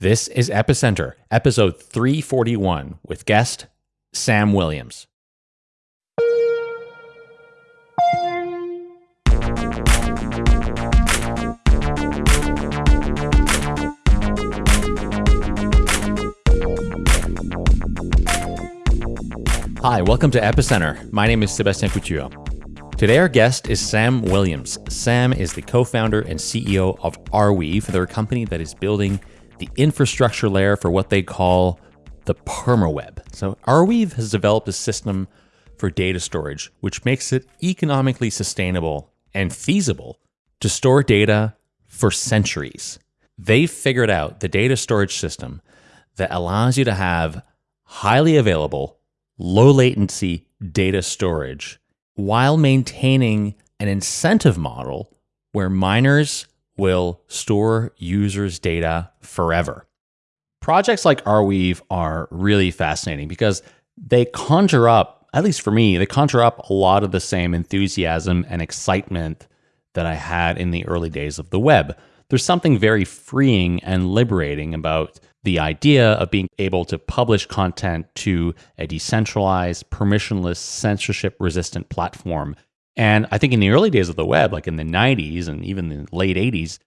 This is Epicenter, episode 341, with guest Sam Williams. Hi, welcome to Epicenter. My name is Sebastian Couture. Today, our guest is Sam Williams. Sam is the co founder and CEO of Arweave. They're a company that is building the infrastructure layer for what they call the permaweb. So, Arweave has developed a system for data storage, which makes it economically sustainable and feasible to store data for centuries. They've figured out the data storage system that allows you to have highly available, low latency data storage while maintaining an incentive model where miners will store users' data forever. Projects like Arweave are really fascinating because they conjure up, at least for me, they conjure up a lot of the same enthusiasm and excitement that I had in the early days of the web. There's something very freeing and liberating about the idea of being able to publish content to a decentralized, permissionless, censorship resistant platform. And I think in the early days of the web, like in the 90s and even the late 80s,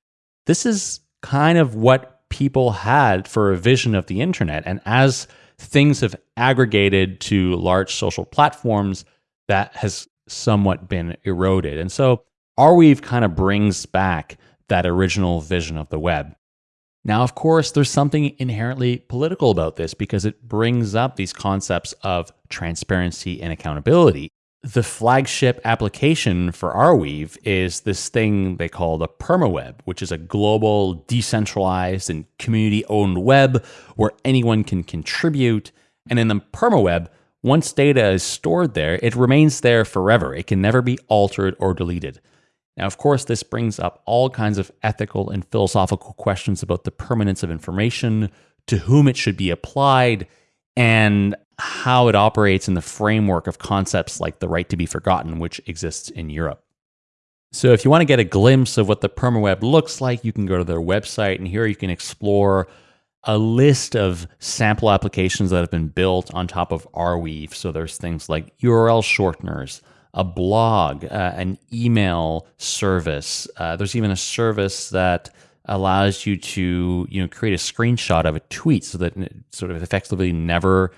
this is kind of what people had for a vision of the internet. And as things have aggregated to large social platforms, that has somewhat been eroded. And so Arweave kind of brings back that original vision of the web. Now, of course, there's something inherently political about this because it brings up these concepts of transparency and accountability. The flagship application for Arweave is this thing they call the permaweb, which is a global, decentralized, and community owned web where anyone can contribute. And in the permaweb, once data is stored there, it remains there forever. It can never be altered or deleted. Now, of course, this brings up all kinds of ethical and philosophical questions about the permanence of information, to whom it should be applied, and how it operates in the framework of concepts like the right to be forgotten, which exists in Europe. So, if you want to get a glimpse of what the permaweb looks like, you can go to their website, and here you can explore a list of sample applications that have been built on top of Arweave. So, there's things like URL shorteners, a blog, uh, an email service. Uh, there's even a service that allows you to you know create a screenshot of a tweet so that it sort of effectively never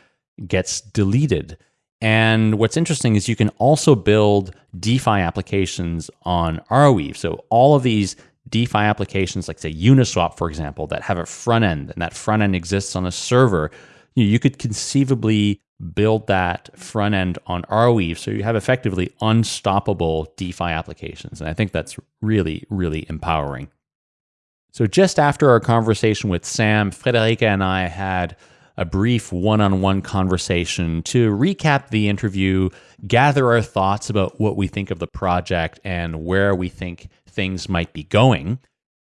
gets deleted. And what's interesting is you can also build DeFi applications on Arweave. So all of these DeFi applications, like say Uniswap, for example, that have a front end and that front end exists on a server, you, you could conceivably build that front end on Arweave so you have effectively unstoppable DeFi applications. And I think that's really, really empowering. So just after our conversation with Sam, Friederike and I had a brief one on one conversation to recap the interview, gather our thoughts about what we think of the project and where we think things might be going.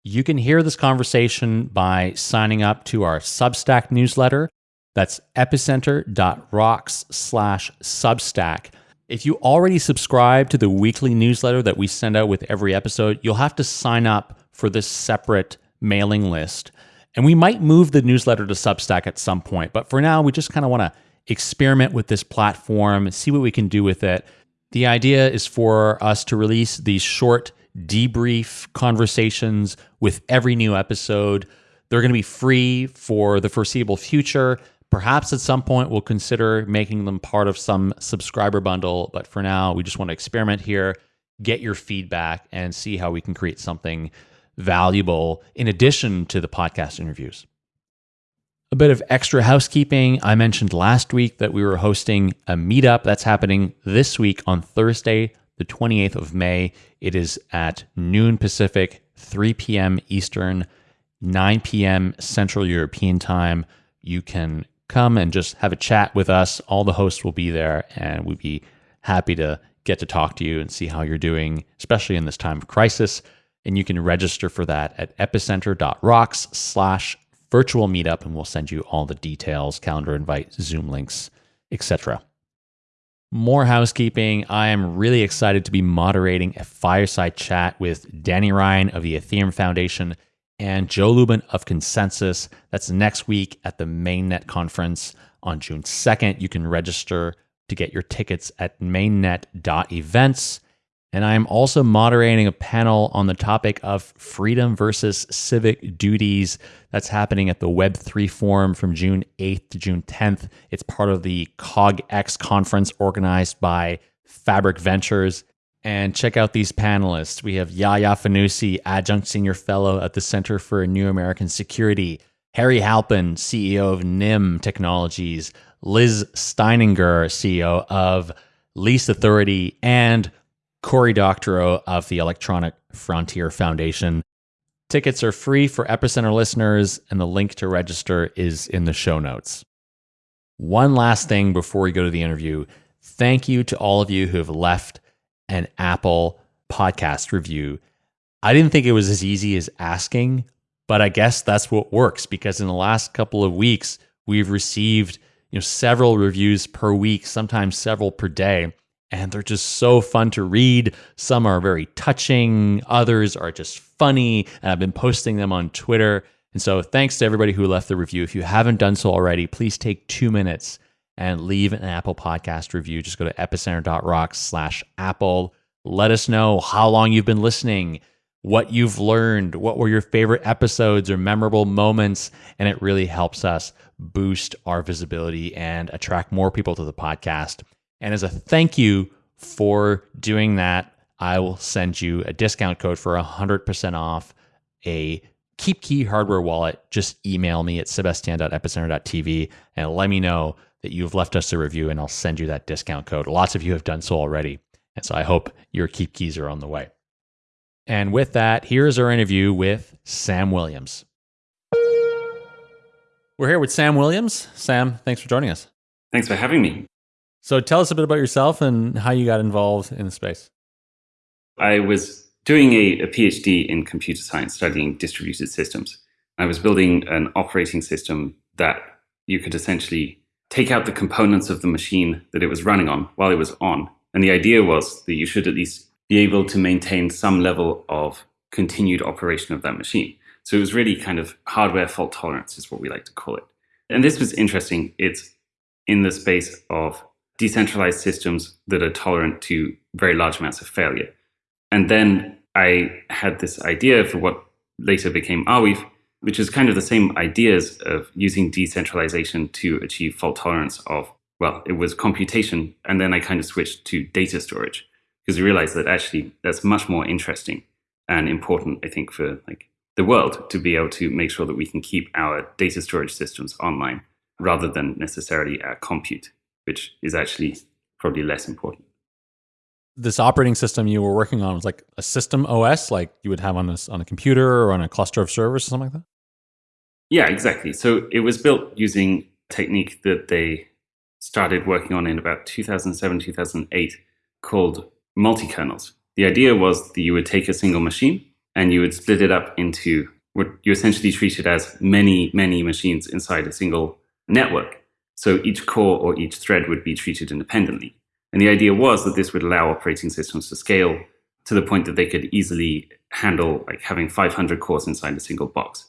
You can hear this conversation by signing up to our Substack newsletter. That's epicenter.rocks slash substack. If you already subscribe to the weekly newsletter that we send out with every episode, you'll have to sign up for this separate mailing list. And we might move the newsletter to Substack at some point, but for now, we just kind of want to experiment with this platform, and see what we can do with it. The idea is for us to release these short debrief conversations with every new episode. They're going to be free for the foreseeable future. Perhaps at some point we'll consider making them part of some subscriber bundle, but for now we just want to experiment here, get your feedback, and see how we can create something valuable in addition to the podcast interviews. A bit of extra housekeeping. I mentioned last week that we were hosting a meetup that's happening this week on Thursday, the 28th of May. It is at noon Pacific, 3 p.m. Eastern, 9 p.m. Central European Time. You can come and just have a chat with us. All the hosts will be there, and we'd be happy to get to talk to you and see how you're doing, especially in this time of crisis. And you can register for that at epicenter.rocks slash virtual meetup, and we'll send you all the details, calendar invite, Zoom links, etc. More housekeeping. I am really excited to be moderating a fireside chat with Danny Ryan of the Ethereum Foundation and Joe Lubin of ConsenSys. That's next week at the Mainnet conference on June 2nd. You can register to get your tickets at mainnet.events. And I'm also moderating a panel on the topic of freedom versus civic duties. That's happening at the Web3 Forum from June 8th to June 10th. It's part of the CogX conference organized by Fabric Ventures. And check out these panelists. We have Yaya Fanusie, Adjunct Senior Fellow at the Center for New American Security, Harry Halpin, CEO of Nym Technologies, Liz Steininger, CEO of Least Authority, and Cory Doctorow of the Electronic Frontier Foundation. Tickets are free for Epicenter listeners, and the link to register is in the show notes. One last thing before we go to the interview thank you to all of you who have left an Apple podcast review. I didn't think it was as easy as asking, but I guess that's what works because in the last couple of weeks, we've received you know several reviews per week, sometimes several per day and they're just so fun to read. Some are very touching, others are just funny, and I've been posting them on Twitter. And so, thanks to everybody who left the review. If you haven't done so already, please take two minutes and leave an Apple Podcast review. Just go to epicenter.rocks slash Apple. Let us know how long you've been listening, what you've learned, what were your favorite episodes or memorable moments. And it really helps us boost our visibility and attract more people to the podcast. And as a thank you for doing that, I will send you a discount code for 100% off a KeepKey hardware wallet. Just email me at sebastian.epicenter.tv and let me know that you've left us a review and I'll send you that discount code. Lots of you have done so already. And so I hope your KeepKeys are on the way. And with that, here's our interview with Sam Williams. We're here with Sam Williams. Sam, thanks for joining us. Thanks for having me. So tell us a bit about yourself and how you got involved in the space. I was doing a, a, PhD in computer science studying distributed systems. I was building an operating system that you could essentially take out the components of the machine that it was running on while it was on. And the idea was that you should at least be able to maintain some level of continued operation of that machine. So it was really kind of hardware fault tolerance, is what we like to call it. And this was interesting. It's in the space of decentralized systems that are tolerant to very large amounts of failure. And then I had this idea for what later became Arweave, which is kind of the same ideas of using decentralization to achieve fault tolerance of, well, it was computation. And then I kind of switched to data storage because we realized that actually that's much more interesting and important, I think, for like the world to be able to make sure that we can keep our data storage systems online rather than necessarily our compute which is actually probably less important. This operating system you were working on was like a system OS, like you would have on a, on a computer or on a cluster of servers or something like that? Yeah, exactly. So it was built using a technique that they started working on in about 2007, 2008 called multi-kernels. The idea was that you would take a single machine and you would split it up into what you essentially treated as many, many machines inside a single network. So each core or each thread would be treated independently. And the idea was that this would allow operating systems to scale to the point that they could easily handle like having 500 cores inside a single box.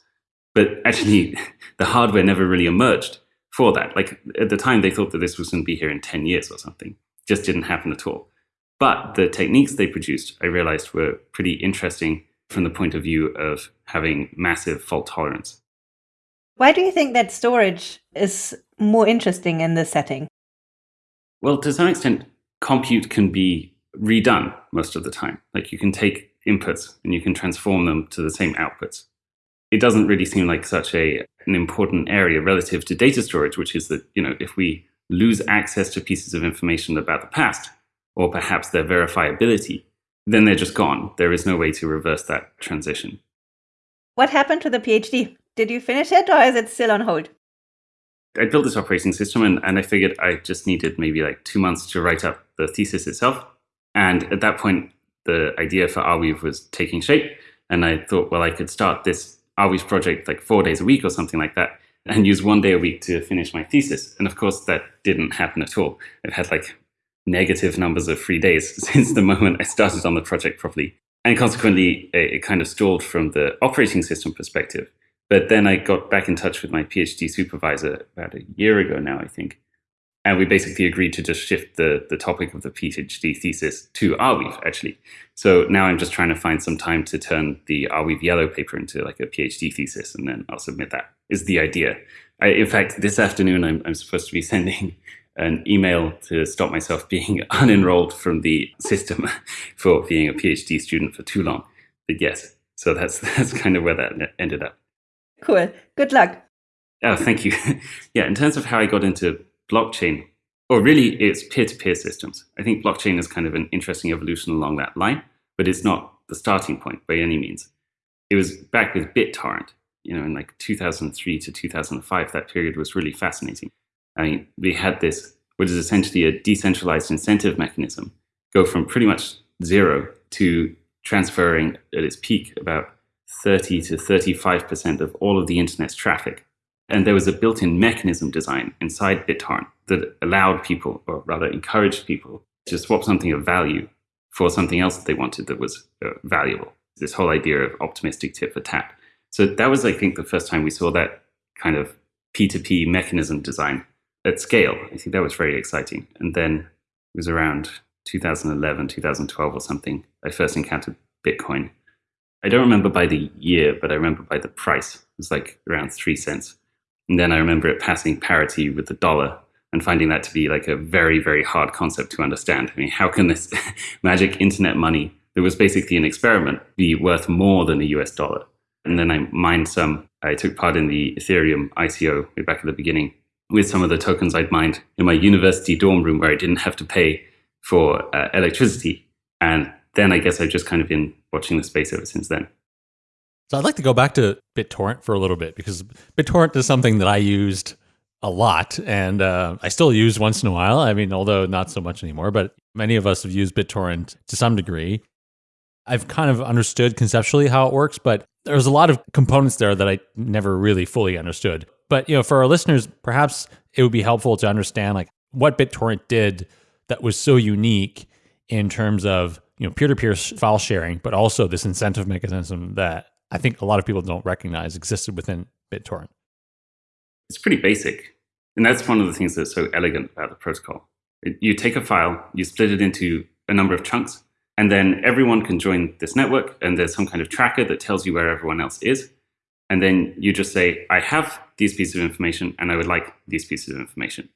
But actually, the hardware never really emerged for that. Like at the time, they thought that this was going to be here in 10 years or something. Just didn't happen at all. But the techniques they produced, I realized, were pretty interesting from the point of view of having massive fault tolerance. Why do you think that storage is more interesting in this setting? Well, to some extent, compute can be redone most of the time. Like you can take inputs and you can transform them to the same outputs. It doesn't really seem like such a an important area relative to data storage, which is that, you know, if we lose access to pieces of information about the past, or perhaps their verifiability, then they're just gone. There is no way to reverse that transition. What happened to the PhD? Did you finish it or is it still on hold? I built this operating system and, and I figured I just needed maybe like two months to write up the thesis itself. And at that point, the idea for Arweave was taking shape. And I thought, well, I could start this Arweave project like four days a week or something like that and use one day a week to finish my thesis. And of course, that didn't happen at all. I've had like negative numbers of free days since the moment I started on the project properly. and consequently, it, it kind of stalled from the operating system perspective. But then I got back in touch with my PhD supervisor about a year ago now, I think. And we basically agreed to just shift the, the topic of the PhD thesis to Arweave, actually. So now I'm just trying to find some time to turn the Arweave yellow paper into like a PhD thesis, and then I'll submit that, is the idea. I, in fact, this afternoon, I'm, I'm supposed to be sending an email to stop myself being unenrolled from the system for being a PhD student for too long. But yes, so that's that's kind of where that ended up. Cool. Good luck. Oh, thank you. yeah, in terms of how I got into blockchain, or really it's peer-to-peer systems. I think blockchain is kind of an interesting evolution along that line, but it's not the starting point by any means. It was back with BitTorrent, you know, in like 2003 to 2005. That period was really fascinating. I mean, we had this, which is essentially a decentralized incentive mechanism, go from pretty much zero to transferring at its peak about 30 to 35% of all of the internet's traffic. And there was a built in mechanism design inside BitTorrent that allowed people, or rather encouraged people, to swap something of value for something else that they wanted that was uh, valuable. This whole idea of optimistic tit for tat. So that was, I think, the first time we saw that kind of P2P mechanism design at scale. I think that was very exciting. And then it was around 2011, 2012 or something, I first encountered Bitcoin. I don't remember by the year, but I remember by the price. It was like around three cents. And then I remember it passing parity with the dollar and finding that to be like a very, very hard concept to understand. I mean, how can this magic internet money that was basically an experiment be worth more than a US dollar? And then I mined some. I took part in the Ethereum ICO way back at the beginning with some of the tokens I'd mined in my university dorm room where I didn't have to pay for uh, electricity. And then I guess I've just kind of been watching the space ever since then. So I'd like to go back to BitTorrent for a little bit because BitTorrent is something that I used a lot and uh, I still use once in a while. I mean, although not so much anymore, but many of us have used BitTorrent to some degree. I've kind of understood conceptually how it works, but there's a lot of components there that I never really fully understood. But you know, for our listeners, perhaps it would be helpful to understand like what BitTorrent did that was so unique in terms of you know peer-to-peer file sharing, but also this incentive mechanism that I think a lot of people don't recognize existed within BitTorrent. It's pretty basic, and that's one of the things that's so elegant about the protocol. You take a file, you split it into a number of chunks, and then everyone can join this network, and there's some kind of tracker that tells you where everyone else is. And then you just say, I have these pieces of information, and I would like these pieces of information.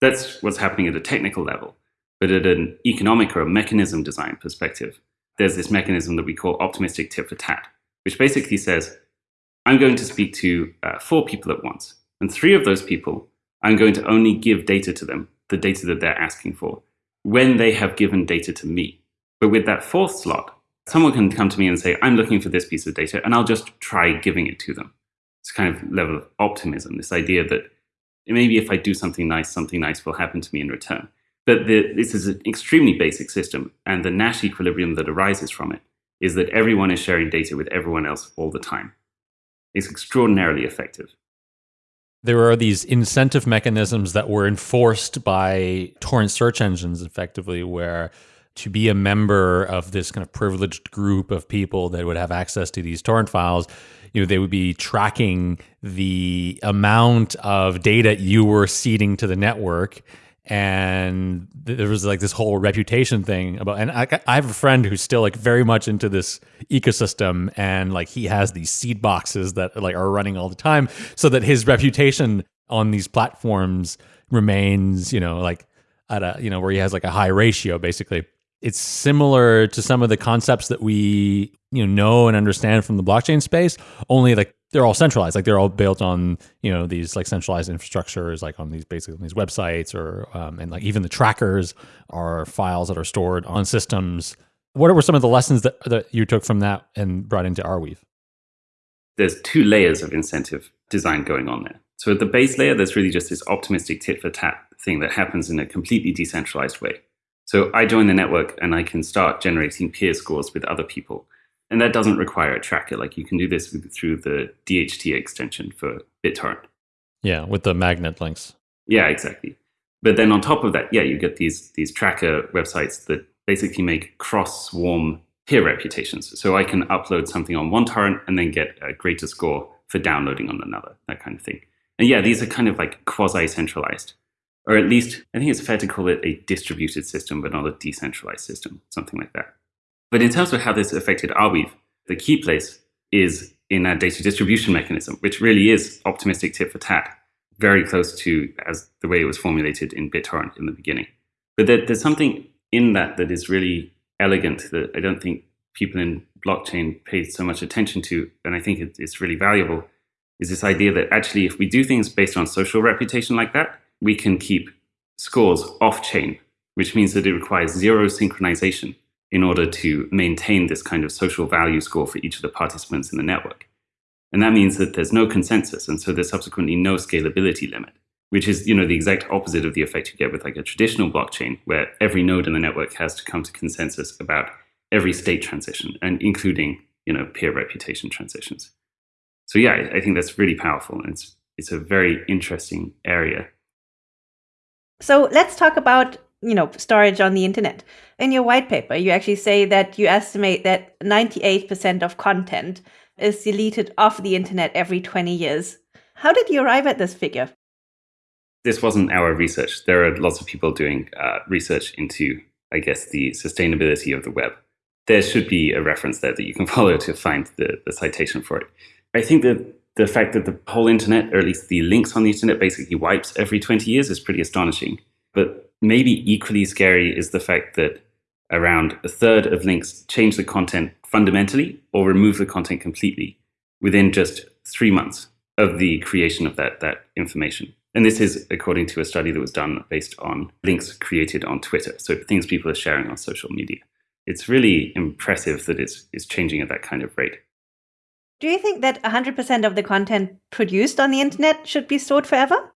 That's what's happening at a technical level. But at an economic or a mechanism design perspective, there's this mechanism that we call optimistic tit for tat, which basically says, I'm going to speak to uh, four people at once. And three of those people, I'm going to only give data to them, the data that they're asking for, when they have given data to me. But with that fourth slot, someone can come to me and say, I'm looking for this piece of data, and I'll just try giving it to them. It's kind of level of optimism, this idea that maybe if I do something nice, something nice will happen to me in return. But the, this is an extremely basic system, and the Nash equilibrium that arises from it is that everyone is sharing data with everyone else all the time. It's extraordinarily effective. There are these incentive mechanisms that were enforced by torrent search engines effectively, where to be a member of this kind of privileged group of people that would have access to these torrent files, you know, they would be tracking the amount of data you were seeding to the network and there was like this whole reputation thing about and I, I, have a friend who's still like very much into this ecosystem and like he has these seed boxes that like are running all the time so that his reputation on these platforms remains you know like at a you know where he has like a high ratio basically it's similar to some of the concepts that we you know know and understand from the blockchain space only like they're all centralized. Like they're all built on you know these like centralized infrastructures like on these basically on these websites or um, and like even the trackers are files that are stored on systems. What were some of the lessons that, that you took from that and brought into arweave? There's two layers of incentive design going on there. So at the base layer there's really just this optimistic tit for tat thing that happens in a completely decentralized way so I join the network and I can start generating peer scores with other people. And that doesn't require a tracker. Like you can do this with, through the DHT extension for BitTorrent. Yeah, with the magnet links. Yeah, exactly. But then on top of that, yeah, you get these these tracker websites that basically make cross swarm peer reputations. So I can upload something on one torrent and then get a greater score for downloading on another, that kind of thing. And yeah, these are kind of like quasi centralized, or at least I think it's fair to call it a distributed system, but not a decentralized system, something like that. But in terms of how this affected Arweave, the key place is in a data distribution mechanism, which really is optimistic tit for tat, very close to as the way it was formulated in BitTorrent in the beginning. But there, there's something in that that is really elegant that I don't think people in blockchain pay so much attention to, and I think it, it's really valuable, is this idea that actually if we do things based on social reputation like that, we can keep scores off-chain, which means that it requires zero synchronization in order to maintain this kind of social value score for each of the participants in the network. And that means that there's no consensus, and so there's subsequently no scalability limit, which is you know the exact opposite of the effect you get with like a traditional blockchain, where every node in the network has to come to consensus about every state transition, and including you know peer reputation transitions. So yeah, I, I think that's really powerful, and it's it's a very interesting area. So let's talk about you know storage on the internet. In your white paper, you actually say that you estimate that 98% of content is deleted off the internet every 20 years. How did you arrive at this figure? This wasn't our research. There are lots of people doing uh, research into, I guess, the sustainability of the web. There should be a reference there that you can follow to find the, the citation for it. I think that the fact that the whole internet, or at least the links on the internet, basically wipes every 20 years is pretty astonishing. But maybe equally scary is the fact that around a third of links change the content fundamentally or remove the content completely within just three months of the creation of that, that information. And this is according to a study that was done based on links created on Twitter. So things people are sharing on social media. It's really impressive that it's, it's changing at that kind of rate. Do you think that 100% of the content produced on the internet should be stored forever?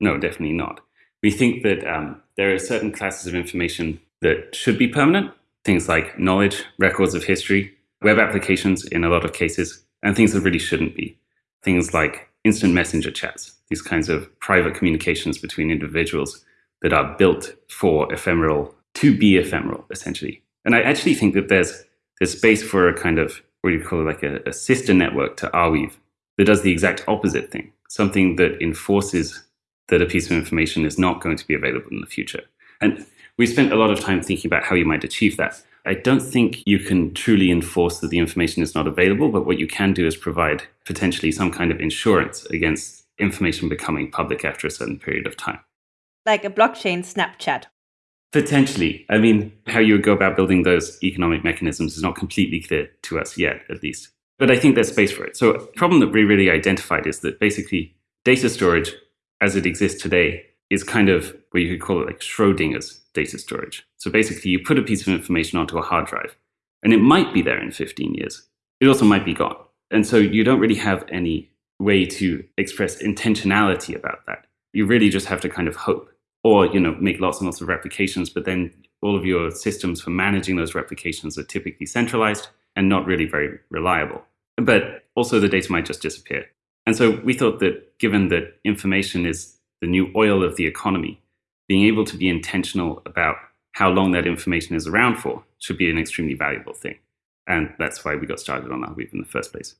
No, definitely not. We think that um, there are certain classes of information that should be permanent, things like knowledge, records of history, web applications in a lot of cases, and things that really shouldn't be. Things like instant messenger chats, these kinds of private communications between individuals that are built for ephemeral, to be ephemeral, essentially. And I actually think that there's, there's space for a kind of, what you call it, like a, a sister network to Arweave that does the exact opposite thing, something that enforces that a piece of information is not going to be available in the future. And we spent a lot of time thinking about how you might achieve that. I don't think you can truly enforce that the information is not available, but what you can do is provide potentially some kind of insurance against information becoming public after a certain period of time. Like a blockchain Snapchat. Potentially. I mean, how you would go about building those economic mechanisms is not completely clear to us yet, at least. But I think there's space for it. So, the problem that we really identified is that basically data storage as it exists today is kind of what you could call it like Schrodinger's data storage. So basically, you put a piece of information onto a hard drive, and it might be there in 15 years. It also might be gone. And so you don't really have any way to express intentionality about that. You really just have to kind of hope or, you know, make lots and lots of replications, but then all of your systems for managing those replications are typically centralized and not really very reliable. But also the data might just disappear. And so we thought that given that information is the new oil of the economy, being able to be intentional about how long that information is around for should be an extremely valuable thing. And that's why we got started on Arweave in the first place.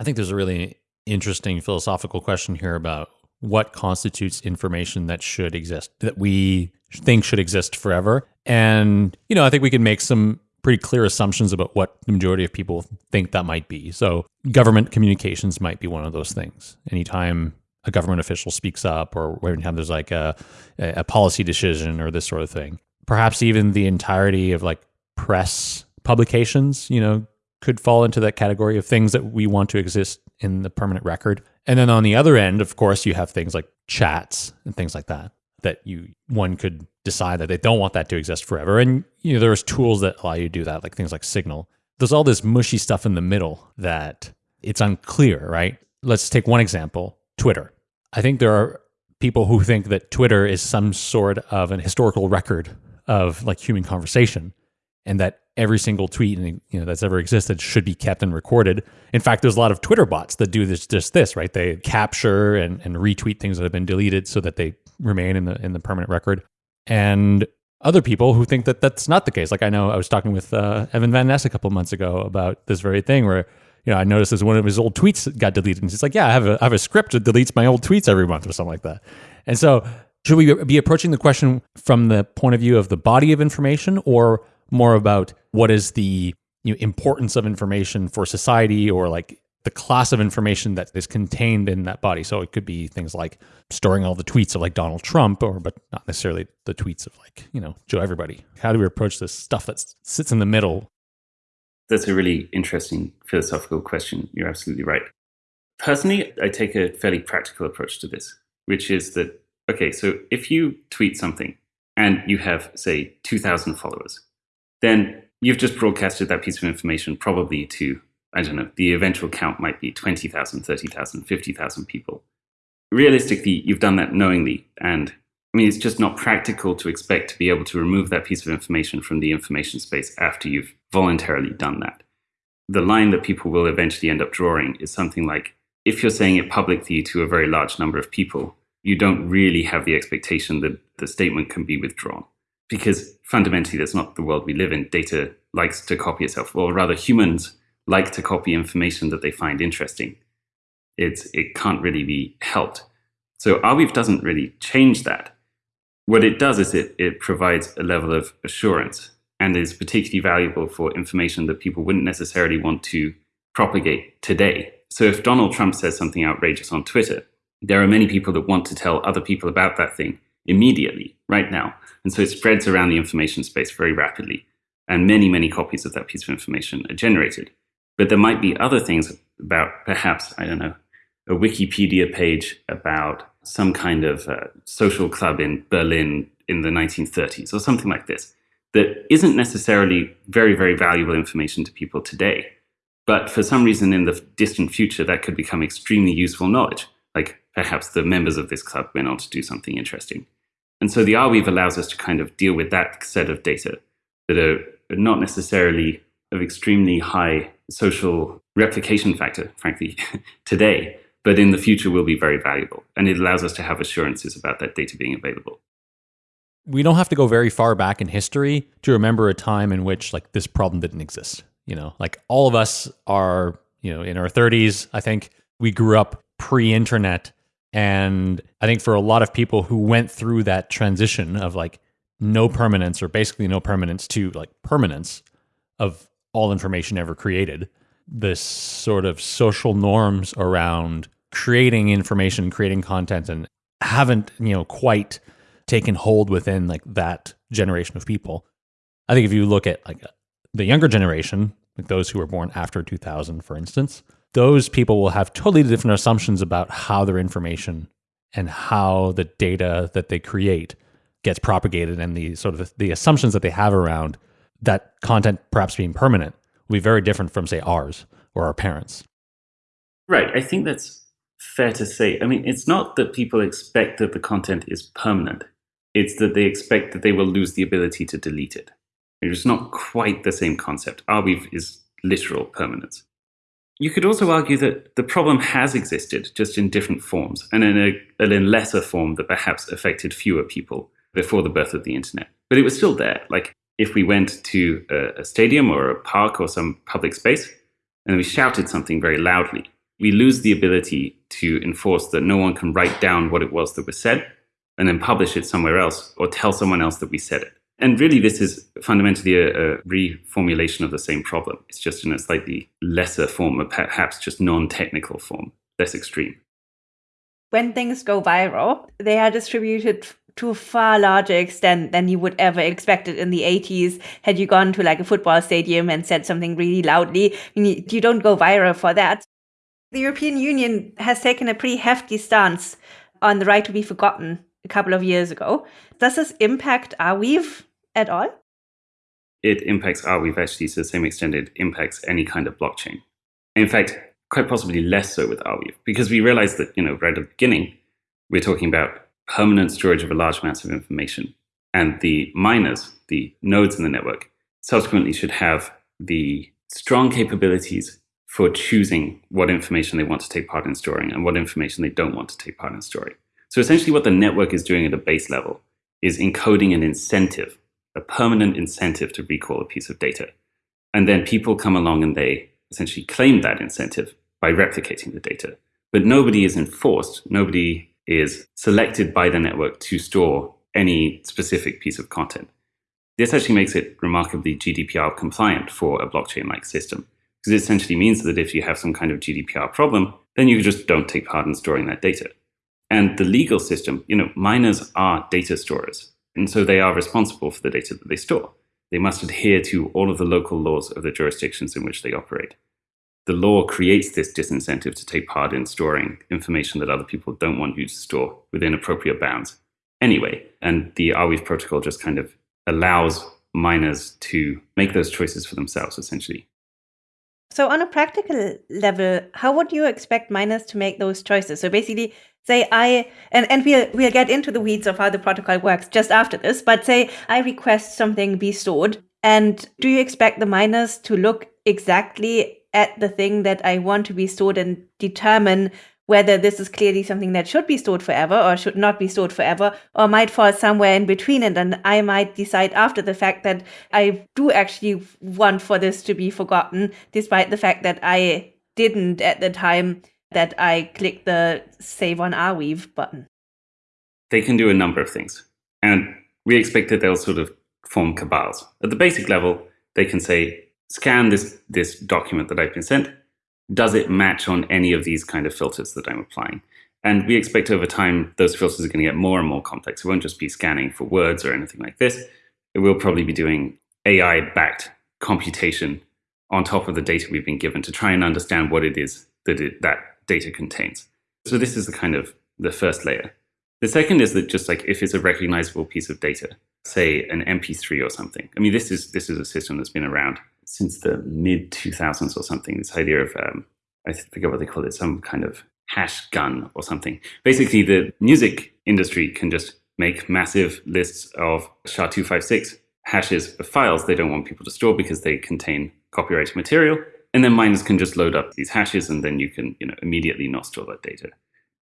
I think there's a really interesting philosophical question here about what constitutes information that should exist, that we think should exist forever. And, you know, I think we can make some pretty clear assumptions about what the majority of people think that might be. So, government communications might be one of those things. Anytime a government official speaks up, or anytime there's like a, a policy decision or this sort of thing, perhaps even the entirety of like press publications, you know, could fall into that category of things that we want to exist in the permanent record. And then on the other end, of course, you have things like chats and things like that that you one could decide that they don't want that to exist forever. And you know, there's tools that allow you to do that, like things like Signal. There's all this mushy stuff in the middle that it's unclear, right? Let's take one example, Twitter. I think there are people who think that Twitter is some sort of an historical record of like human conversation and that every single tweet and you know that's ever existed should be kept and recorded. In fact, there's a lot of Twitter bots that do this just this, right? They capture and, and retweet things that have been deleted so that they remain in the in the permanent record. And other people who think that that's not the case. Like I know I was talking with uh, Evan Van Ness a couple months ago about this very thing where you know I noticed as one of his old tweets got deleted, and he's like, "Yeah, I have a I have a script that deletes my old tweets every month or something like that." And so, should we be approaching the question from the point of view of the body of information, or more about what is the you know, importance of information for society, or like the class of information that is contained in that body. So it could be things like storing all the tweets of like Donald Trump, or but not necessarily the tweets of like you know Joe Everybody. How do we approach this stuff that sits in the middle? That's a really interesting philosophical question. You're absolutely right. Personally, I take a fairly practical approach to this, which is that okay, so if you tweet something and you have say 2,000 followers, then you've just broadcasted that piece of information probably to I don't know, the eventual count might be 20,000, 30,000, 50,000 people. Realistically, you've done that knowingly. And I mean, it's just not practical to expect to be able to remove that piece of information from the information space after you've voluntarily done that. The line that people will eventually end up drawing is something like if you're saying it publicly to a very large number of people, you don't really have the expectation that the statement can be withdrawn. Because fundamentally, that's not the world we live in. Data likes to copy itself, or rather, humans like to copy information that they find interesting. It's, it can't really be helped. So Arweave doesn't really change that. What it does is it, it provides a level of assurance and is particularly valuable for information that people wouldn't necessarily want to propagate today. So if Donald Trump says something outrageous on Twitter, there are many people that want to tell other people about that thing immediately, right now. And so it spreads around the information space very rapidly. And many, many copies of that piece of information are generated. But there might be other things about perhaps, I don't know, a Wikipedia page about some kind of uh, social club in Berlin in the 1930s or something like this that isn't necessarily very, very valuable information to people today. But for some reason in the distant future, that could become extremely useful knowledge. Like perhaps the members of this club went on to do something interesting. And so the Arweave allows us to kind of deal with that set of data that are not necessarily of extremely high social replication factor, frankly, today, but in the future will be very valuable. And it allows us to have assurances about that data being available. We don't have to go very far back in history to remember a time in which like this problem didn't exist. You know, like all of us are, you know, in our 30s, I think we grew up pre-internet and I think for a lot of people who went through that transition of like no permanence or basically no permanence to like permanence of all information ever created. This sort of social norms around creating information, creating content, and haven't you know quite taken hold within like that generation of people. I think if you look at like the younger generation, like those who were born after 2000, for instance, those people will have totally different assumptions about how their information and how the data that they create gets propagated and the sort of the assumptions that they have around that content perhaps being permanent will be very different from, say, ours or our parents. Right. I think that's fair to say. I mean, it's not that people expect that the content is permanent, it's that they expect that they will lose the ability to delete it. It's not quite the same concept. Arweave is literal permanence. You could also argue that the problem has existed, just in different forms, and in a, in lesser form that perhaps affected fewer people before the birth of the internet. But it was still there. Like if we went to a, a stadium or a park or some public space and we shouted something very loudly, we lose the ability to enforce that no one can write down what it was that was said and then publish it somewhere else or tell someone else that we said it. And really, this is fundamentally a, a, reformulation of the same problem. It's just in a slightly lesser form, or perhaps just non technical form, less extreme. When things go viral, they are distributed to a far larger extent than you would ever expect it in the 80s had you gone to like a football stadium and said something really loudly you don't go viral for that the european union has taken a pretty hefty stance on the right to be forgotten a couple of years ago does this impact arweave at all it impacts arweave actually to the same extent it impacts any kind of blockchain in fact quite possibly less so with arweave because we realized that you know right at the beginning we're talking about permanent storage of a large amounts of information. And the miners, the nodes in the network, subsequently should have the strong capabilities for choosing what information they want to take part in storing and what information they don't want to take part in storing. So essentially what the network is doing at a base level is encoding an incentive a permanent incentive to recall a piece of data. And then people come along and they essentially claim that incentive by replicating the data. But nobody is enforced, nobody is selected by the network to store any specific piece of content. This actually makes it remarkably GDPR compliant for a blockchain like system, because it essentially means that if you have some kind of GDPR problem, then you just don't take part in storing that data. And the legal system, you know, miners are data storers, and so they are responsible for the data that they store. They must adhere to all of the local laws of the jurisdictions in which they operate. The law creates this disincentive to take part in storing information that other people don't want you to store within appropriate bounds anyway. And the Arweave protocol just kind of allows miners to make those choices for themselves, essentially. So, on a practical level, how would you expect miners to make those choices? So, basically, say I and, and we'll we'll get into the weeds of how the protocol works just after this, but say I request something be stored, and do you expect the miners to look exactly at the thing that I want to be stored and determine whether this is clearly something that should be stored forever or should not be stored forever or might fall somewhere in between and then i might decide after the fact that i do actually want for this to be forgotten despite the fact that i didn't at the time that i click the save on arweave button they can do a number of things and we expect that they'll sort of form cabals at the basic level they can say scan this this document that i've been sent does it match on any of these kind of filters that I'm applying? And we expect over time those filters are going to get more and more complex. It won't just be scanning for words or anything like this. It will probably be doing AI backed computation on top of the data we've been given to try and understand what it is that it, that data contains. So this is the kind of the first layer. The second is that just like if it's a recognizable piece of data, say an MP3 or something. I mean, this is this is a system that's been around since the mid 2000s or something. This idea of, um, I forget what they call it, some kind of hash gun or something. Basically, the music industry can just make massive lists of SHA-256 hashes of files they don't want people to store because they contain copyrighted material. And then miners can just load up these hashes and then you can you know, immediately not store that data.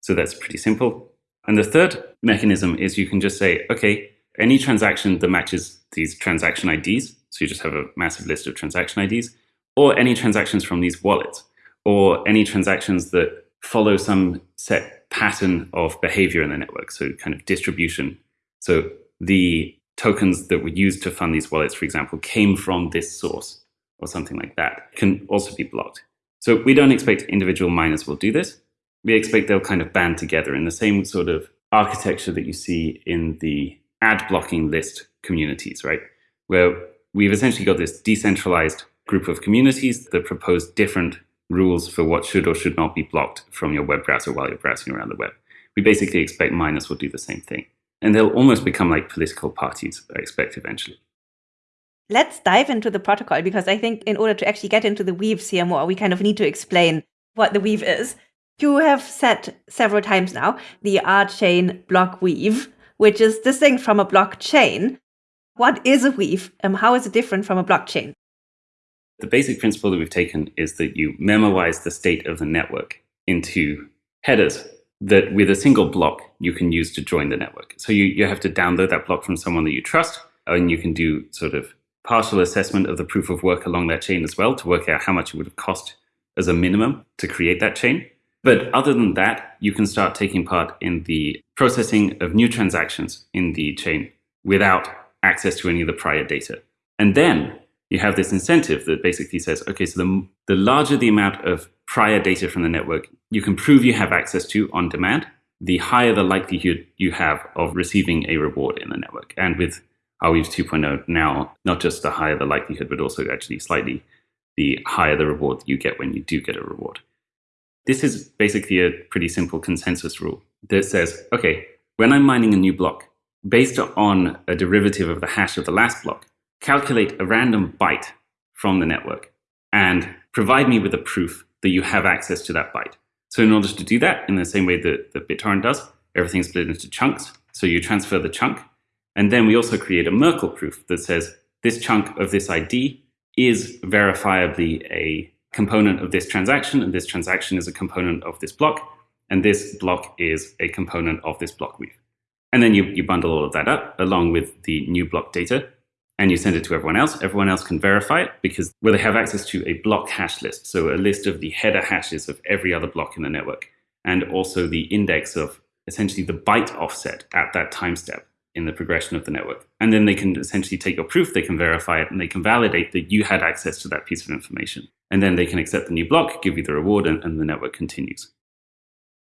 So that's pretty simple. And the third mechanism is you can just say, okay, any transaction that matches these transaction IDs so you just have a massive list of transaction IDs, or any transactions from these wallets, or any transactions that follow some set pattern of behavior in the network, so kind of distribution. So the tokens that were used to fund these wallets, for example, came from this source or something like that, can also be blocked. So we don't expect individual miners will do this. We expect they'll kind of band together in the same sort of architecture that you see in the ad blocking list communities, right? Where we've essentially got this decentralized group of communities that propose different rules for what should or should not be blocked from your web browser while you're browsing around the web. We basically expect miners will do the same thing. And they'll almost become like political parties, I expect eventually. Let's dive into the protocol because I think in order to actually get into the weaves here more, we kind of need to explain what the weave is. You have said several times now the R chain block weave, which is distinct from a blockchain. What is a weave? and how is it different from a blockchain? The basic principle that we've taken is that you memoize the state of the network into headers that with a single block you can use to join the network. So you, you have to download that block from someone that you trust, and you can do sort of partial assessment of the proof of work along that chain as well to work out how much it would have cost as a minimum to create that chain. But other than that, you can start taking part in the processing of new transactions in the chain without access to any of the prior data. And then you have this incentive that basically says, okay, so the, the larger the amount of prior data from the network you can prove you have access to on demand, the higher the likelihood you have of receiving a reward in the network. And with Arweave 2.0 now, not just the higher the likelihood, but also actually slightly the higher the reward you get when you do get a reward. This is basically a pretty simple consensus rule that says, okay, when I'm mining a new block, based on a derivative of the hash of the last block, calculate a random byte from the network and provide me with a proof that you have access to that byte. So in order to do that, in the same way that, that BitTorrent does, everything's split into chunks. So you transfer the chunk. And then we also create a Merkle proof that says this chunk of this ID is verifiably a component of this transaction, and this transaction is a component of this block, and this block is a component of this block weave. And then you, you bundle all of that up along with the new block data and you send it to everyone else. Everyone else can verify it because well, they have access to a block hash list, so a list of the header hashes of every other block in the network, and also the index of essentially the byte offset at that time step in the progression of the network. And then they can essentially take your proof, they can verify it, and they can validate that you had access to that piece of information. And then they can accept the new block, give you the reward, and, and the network continues.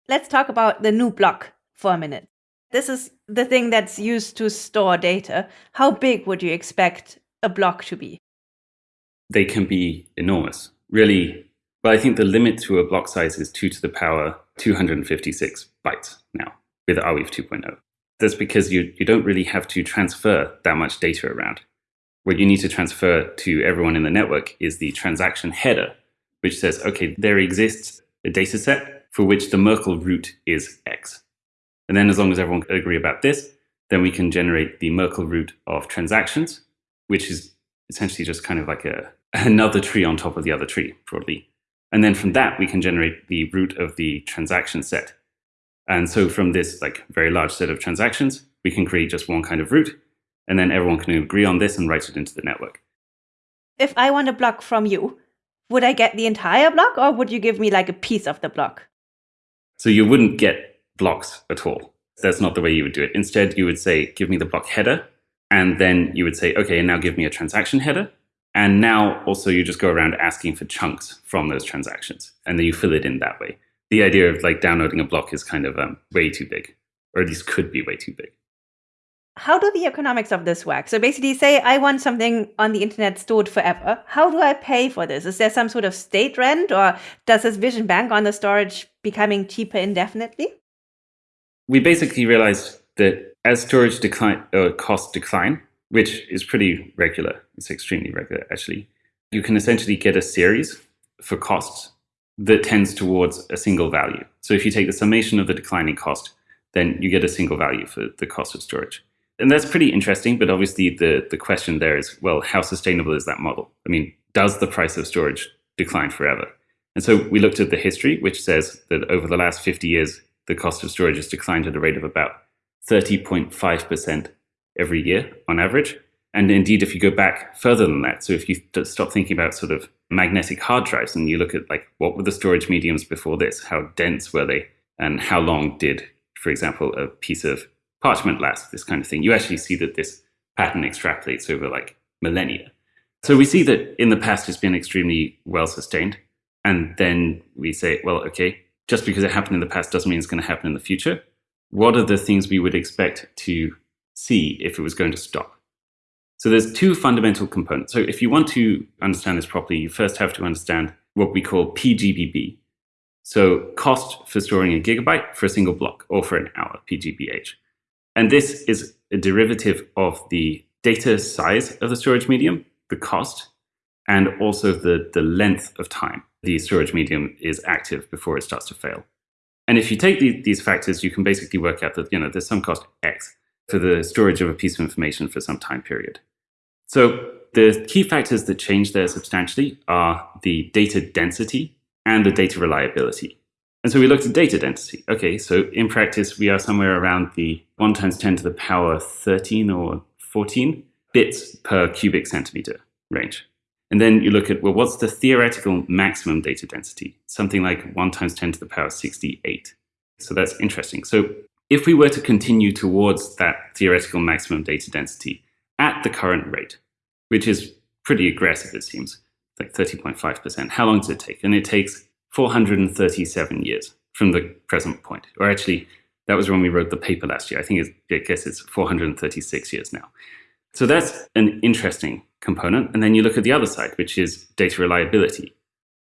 Let's talk about the new block for a minute. This is the thing that's used to store data. How big would you expect a block to be? They can be enormous. Really, well, I think the limit to a block size is 2 to the power 256 bytes now with Arweave 2.0. That's because you, you don't really have to transfer that much data around. What you need to transfer to everyone in the network is the transaction header, which says, okay, there exists a data set for which the Merkle root is X. And then as long as everyone agree about this, then we can generate the Merkle root of transactions, which is essentially just kind of like a, another tree on top of the other tree, broadly. And then from that, we can generate the root of the transaction set. And so from this like very large set of transactions, we can create just one kind of root, and then everyone can agree on this and write it into the network. If I want a block from you, would I get the entire block or would you give me like a piece of the block? So you wouldn't get blocks at all. That's not the way you would do it. Instead, you would say, give me the block header. And then you would say, okay, now give me a transaction header. And now also you just go around asking for chunks from those transactions. And then you fill it in that way. The idea of like downloading a block is kind of um, way too big, or at least could be way too big. How do the economics of this work? So basically, say I want something on the internet stored forever. How do I pay for this? Is there some sort of state rent, or does this vision bank on the storage becoming cheaper indefinitely? we basically realized that as storage decline uh, costs decline, which is pretty regular, it's extremely regular actually, you can essentially get a series for costs that tends towards a single value. So if you take the summation of the declining cost, then you get a single value for the cost of storage. And that's pretty interesting, but obviously the, the question there is, well, how sustainable is that model? I mean, does the price of storage decline forever? And so we looked at the history, which says that over the last 50 years, the cost of storage has declined at a rate of about 30.5% every year on average. And indeed, if you go back further than that, so if you stop thinking about sort of magnetic hard drives and you look at like what were the storage mediums before this, how dense were they, and how long did, for example, a piece of parchment last, this kind of thing, you actually see that this pattern extrapolates over like millennia. So we see that in the past it's been extremely well sustained. And then we say, well, okay, just because it happened in the past doesn't mean it's going to happen in the future. What are the things we would expect to see if it was going to stop? So there's two fundamental components. So if you want to understand this properly, you first have to understand what we call PGBB. So cost for storing a gigabyte for a single block or for an hour, PGBH. And this is a derivative of the data size of the storage medium, the cost, and also the, the length of time the storage medium is active before it starts to fail. And if you take the, these factors, you can basically work out that you know there's some cost X for the storage of a piece of information for some time period. So the key factors that change there substantially are the data density and the data reliability. And so we looked at data density. Okay, so in practice, we are somewhere around the 1 times 10 to the power 13 or 14 bits per cubic centimeter range. And then you look at, well, what's the theoretical maximum data density? Something like 1 times 10 to the power 68. So that's interesting. So if we were to continue towards that theoretical maximum data density at the current rate, which is pretty aggressive, it seems, like 30.5%, how long does it take? And it takes 437 years from the present point. Or actually, that was when we wrote the paper last year. I think I guess it's 436 years now. So that's an interesting component. And then you look at the other side, which is data reliability.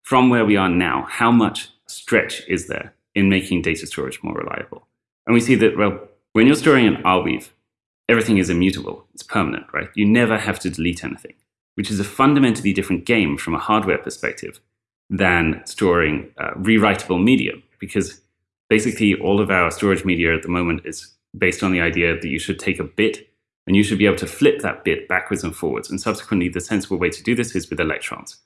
From where we are now, how much stretch is there in making data storage more reliable? And we see that, well, when you're storing an Arweave, everything is immutable. It's permanent, right? You never have to delete anything, which is a fundamentally different game from a hardware perspective than storing uh, rewritable media, because basically all of our storage media at the moment is based on the idea that you should take a bit and you should be able to flip that bit backwards and forwards. And subsequently, the sensible way to do this is with electrons.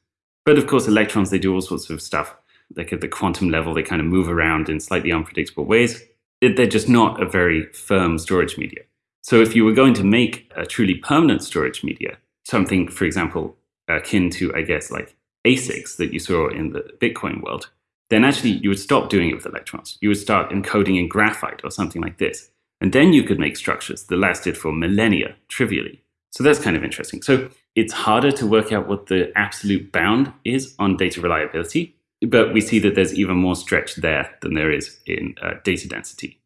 But of course, electrons, they do all sorts of stuff. Like at the quantum level, they kind of move around in slightly unpredictable ways. They're just not a very firm storage media. So if you were going to make a truly permanent storage media, something, for example, akin to, I guess, like ASICs that you saw in the Bitcoin world, then actually you would stop doing it with electrons. You would start encoding in graphite or something like this. And then you could make structures that lasted for millennia, trivially. So that's kind of interesting. So it's harder to work out what the absolute bound is on data reliability, but we see that there's even more stretch there than there is in uh, data density.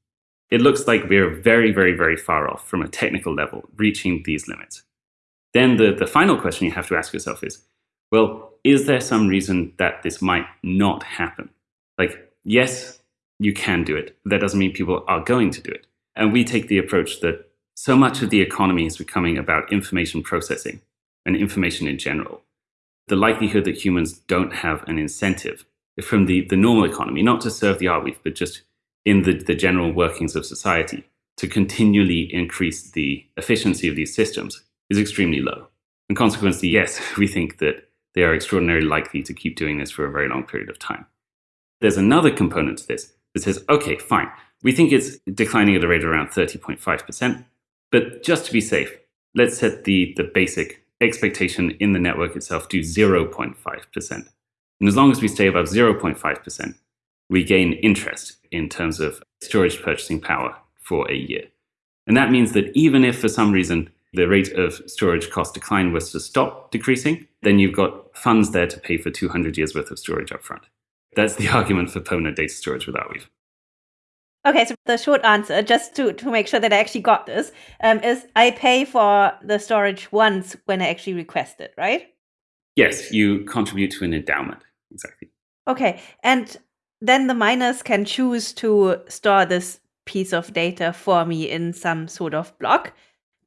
It looks like we're very, very, very far off from a technical level reaching these limits. Then the, the final question you have to ask yourself is, well, is there some reason that this might not happen? Like, yes, you can do it. That doesn't mean people are going to do it. And we take the approach that so much of the economy is becoming about information processing and information in general. The likelihood that humans don't have an incentive from the, the normal economy, not to serve the Arweave, but just in the, the general workings of society, to continually increase the efficiency of these systems is extremely low. And consequently, yes, we think that they are extraordinarily likely to keep doing this for a very long period of time. There's another component to this that says, okay, fine, we think it's declining at a rate of around 30.5%, but just to be safe, let's set the, the basic expectation in the network itself to 0.5%. And as long as we stay above 0.5%, we gain interest in terms of storage purchasing power for a year. And that means that even if for some reason the rate of storage cost decline was to stop decreasing, then you've got funds there to pay for 200 years worth of storage upfront. That's the argument for permanent data storage with Arweave. Okay, so the short answer, just to, to make sure that I actually got this, um, is I pay for the storage once when I actually request it, right? Yes, you contribute to an endowment. Exactly. Okay, and then the miners can choose to store this piece of data for me in some sort of block.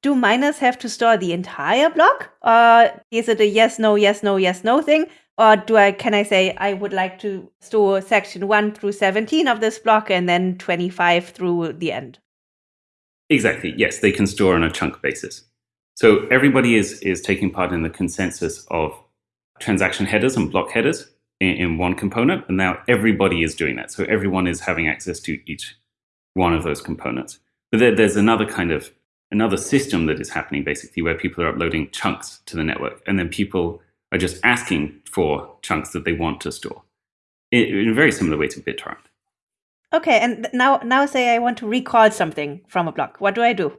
Do miners have to store the entire block? Or is it a yes no yes no yes no thing? Or do i can i say i would like to store section 1 through 17 of this block and then 25 through the end? Exactly yes they can store on a chunk basis. So everybody is is taking part in the consensus of transaction headers and block headers in, in one component and now everybody is doing that so everyone is having access to each one of those components but there, there's another kind of another system that is happening basically where people are uploading chunks to the network and then people are just asking for chunks that they want to store in, a very similar way to BitTorrent. Okay, and now now say I want to recall something from a block. What do I do?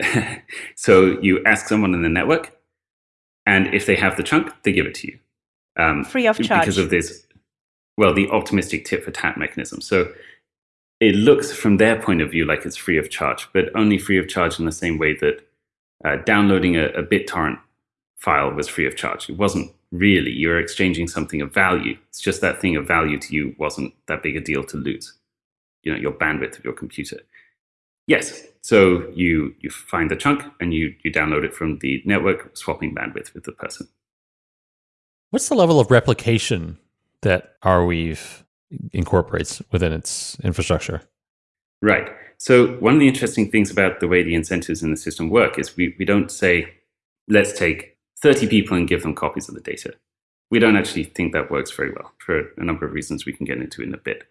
so you ask someone in the network, and if they have the chunk, they give it to you. Um, Free of charge. Because of this, well, the optimistic tit for tat mechanism. So it looks from their point of view like it's free of charge, but only free of charge in the same way that uh, downloading a, a BitTorrent file was free of charge. It wasn't really. You were exchanging something of value. It's just that thing of value to you wasn't that big a deal to lose. You know, your bandwidth of your computer. Yes. So you you find the chunk and you you download it from the network, swapping bandwidth with the person. What's the level of replication that Arweave incorporates within its infrastructure. Right. So one of the interesting things about the way the incentives in the system work is we, we don't say, let's take 30 people and give them copies of the data. We don't actually think that works very well for a number of reasons we can get into in a bit.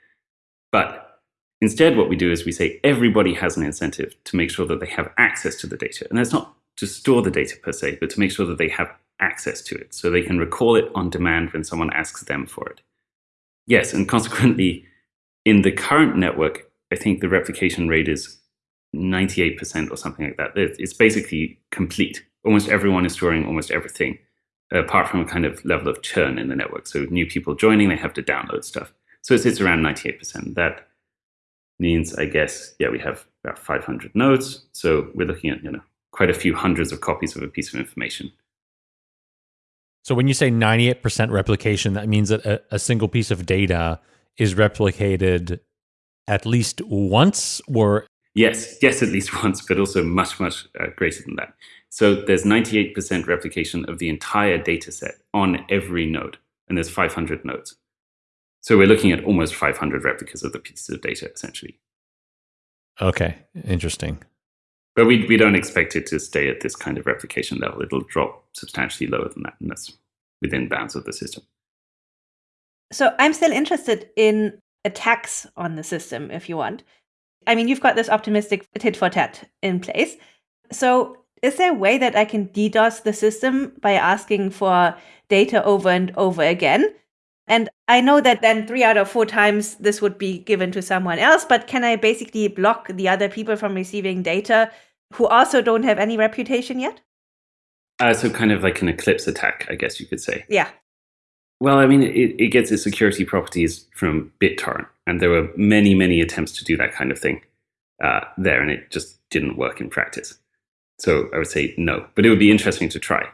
But instead, what we do is we say everybody has an incentive to make sure that they have access to the data. And that's not to store the data per se, but to make sure that they have access to it so they can recall it on demand when someone asks them for it. Yes, and consequently, in the current network, I think the replication rate is 98% or something like that. It's basically complete. Almost everyone is storing almost everything, apart from a kind of level of churn in the network. So new people joining, they have to download stuff. So it sits around 98%. That means, I guess, yeah, we have about 500 nodes. So we're looking at, you know, quite a few hundreds of copies of a piece of information. So when you say 98% replication, that means that a, a, single piece of data is replicated at least once or Yes, yes, at least once, but also much, much uh, greater than that. So there's 98% replication of the entire data set on every node, and there's 500 nodes. So we're looking at almost 500 replicas of the pieces of data, essentially. Okay, interesting. But we, we don't expect it to stay at this kind of replication level. It'll drop substantially lower than that, and that's within bounds of the system. So I'm still interested in attacks on the system, if you want. I mean, you've got this optimistic tit for tat in place. So, is there a way that I can DDoS the system by asking for data over and over again? And I know that then three out of four times this would be given to someone else, but can I basically block the other people from receiving data who also don't have any reputation yet? Uh, so, kind of like an Eclipse attack, I guess you could say. Yeah. Well, I mean, it, it gets its security properties from BitTorrent, and there were many, many attempts to do that kind of thing uh, there, and it just didn't work in practice. So I would say no, but it would be interesting to try.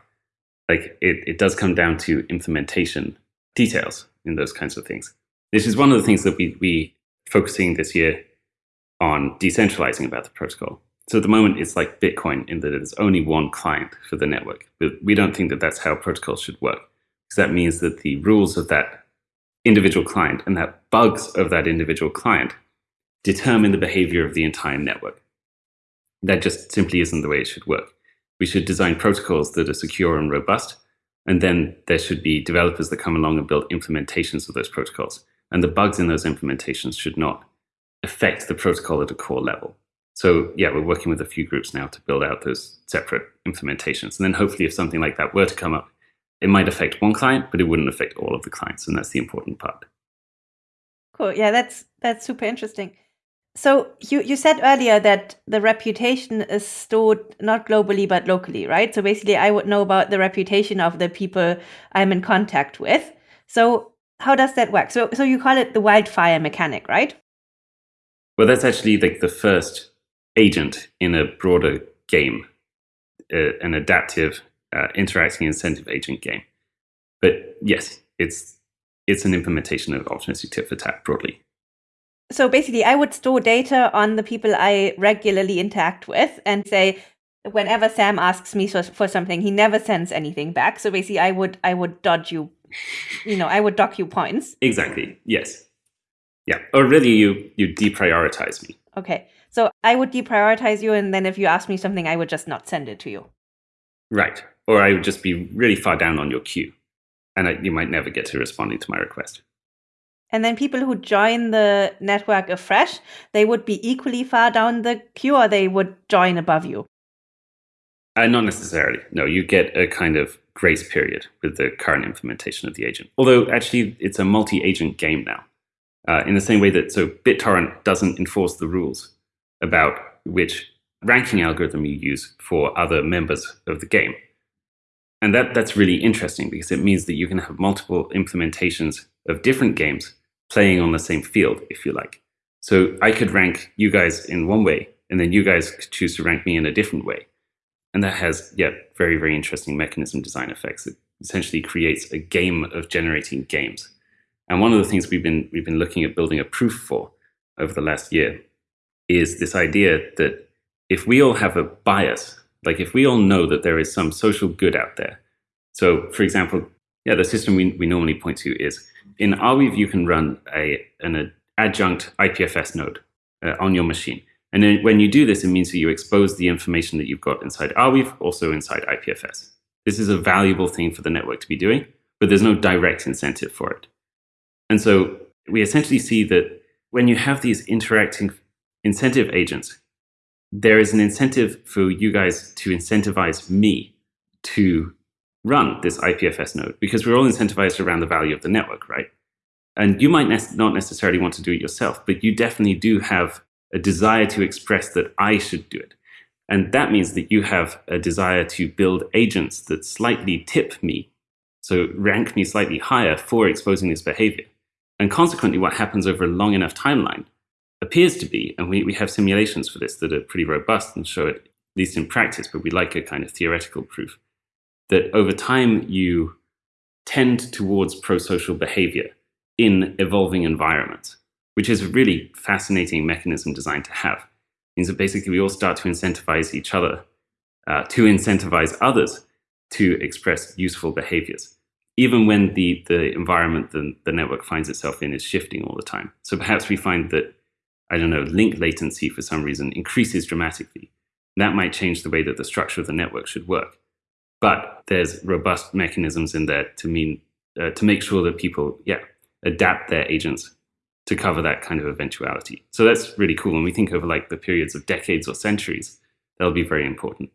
Like it, it does come down to implementation details in those kinds of things. This is one of the things that we we focusing this year on decentralizing about the protocol. So at the moment, it's like Bitcoin in that there's only one client for the network. But we don't think that that's how protocols should work, because that means that the rules of that individual client and that bugs of that individual client determine the behavior of the entire network. That just simply isn't the way it should work. We should design protocols that are secure and robust, and then there should be developers that come along and build implementations of those protocols. And the bugs in those implementations should not affect the protocol at a core level. So, yeah, we're working with a few groups now to build out those separate implementations. And then hopefully, if something like that were to come up, it might affect one client, but it wouldn't affect all of the clients. And that's the important part. Cool. Yeah, that's that's super interesting. So you, you said earlier that the reputation is stored not globally but locally, right? So basically I would know about the reputation of the people I'm in contact with. So how does that work? So so you call it the wildfire mechanic, right? Well, that's actually like the first agent in a broader game, uh, an adaptive uh, interacting incentive agent game. But yes, it's it's an implementation of optimistic tit for tat broadly. So basically, I would store data on the people I regularly interact with and say, whenever Sam asks me for, for something, he never sends anything back. So basically, I would I would dodge you, you know, I would dock you points. Exactly. Yes. Yeah. Or really, you you deprioritize me. Okay. So I would deprioritize you, and then if you ask me something, I would just not send it to you. Right. Or I would just be really far down on your queue, and I, you might never get to responding to my request. And then people who join the network afresh, they would be equally far down the queue or they would join above you? Uh, not necessarily. No, you get a kind of grace period with the current implementation of the agent. Although actually it's a multi-agent game now. Uh, in the same way that so BitTorrent doesn't enforce the rules about which ranking algorithm you use for other members of the game. And that, that's really interesting because it means that you can have multiple implementations of different games playing on the same field, if you like. So I could rank you guys in one way, and then you guys could choose to rank me in a different way. And that has, yeah, very, very interesting mechanism design effects. It essentially creates a game of generating games. And one of the things we've been we've been looking at building a proof for over the last year is this idea that if we all have a bias, like if we all know that there is some social good out there. So for example, yeah, the system we, we normally point to is in Arweave, you can run a, an adjunct IPFS node uh, on your machine. And then when you do this, it means that you expose the information that you've got inside Arweave also inside IPFS. This is a valuable thing for the network to be doing, but there's no direct incentive for it. And so we essentially see that when you have these interacting incentive agents, there is an incentive for you guys to incentivize me to run this IPFS node because we're all incentivized around the value of the network, right? And you might ne- not necessarily want to do it yourself, but you definitely do have a desire to express that I should do it. And that means that you have a desire to build agents that slightly tip me, so rank me slightly higher for exposing this behavior. And consequently, what happens over a long enough timeline appears to be, and we, we have simulations for this that are pretty robust and show it, at least in practice, but we like a kind of theoretical proof, that over time you tend towards pro-social behavior in evolving environments, which is a really fascinating mechanism designed to have. It means that basically we all start to incentivize each other, uh, to incentivize others to express useful behaviors, even when the, the environment the, the network finds itself in is shifting all the time. So perhaps we find that, I don't know, link latency for some reason increases dramatically. That might change the way that the structure of the network should work but there's robust mechanisms in there to mean uh, to make sure that people yeah adapt their agents to cover that kind of eventuality so that's really cool when we think over like the periods of decades or centuries that'll be very important.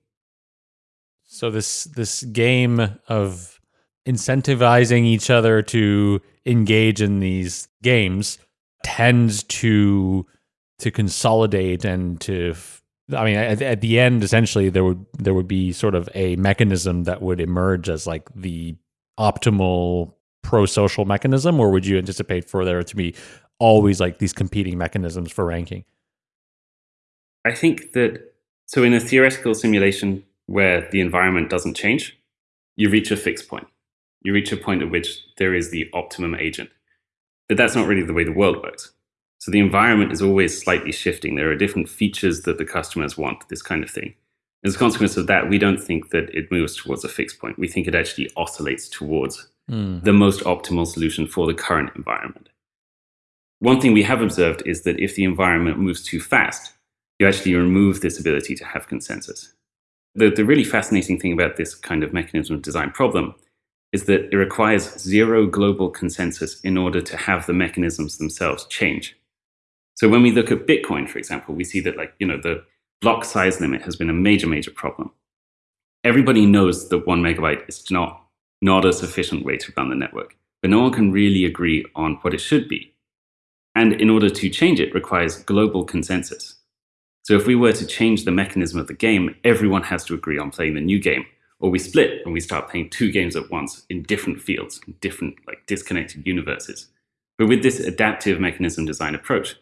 So this this game of incentivizing each other to engage in these games tends to to consolidate and to I mean at, at the end essentially there would there would be sort of a mechanism that would emerge as like the optimal pro-social mechanism or would you anticipate for there to be always like these competing mechanisms for ranking? I think that so in a theoretical simulation where the environment doesn't change, you reach a fixed point. You reach a point at which there is the optimum agent. But that's not really the way the world works. So the environment is always slightly shifting. There are different features that the customers want, this kind of thing. As a consequence of that, we don't think that it moves towards a fixed point. We think it actually oscillates towards mm. the most optimal solution for the current environment. One thing we have observed is that if the environment moves too fast, you actually remove this ability to have consensus. The, the really fascinating thing about this kind of mechanism of design problem is that it requires zero global consensus in order to have the mechanisms themselves change. So when we look at Bitcoin, for example, we see that like, you know, the block size limit has been a major, major problem. Everybody knows that one megabyte is not, not a sufficient way to run the network, but no one can really agree on what it should be. And in order to change it requires global consensus. So if we were to change the mechanism of the game, everyone has to agree on playing the new game, or we split and we start playing two games at once in different fields, in different like disconnected universes. But with this adaptive mechanism design approach,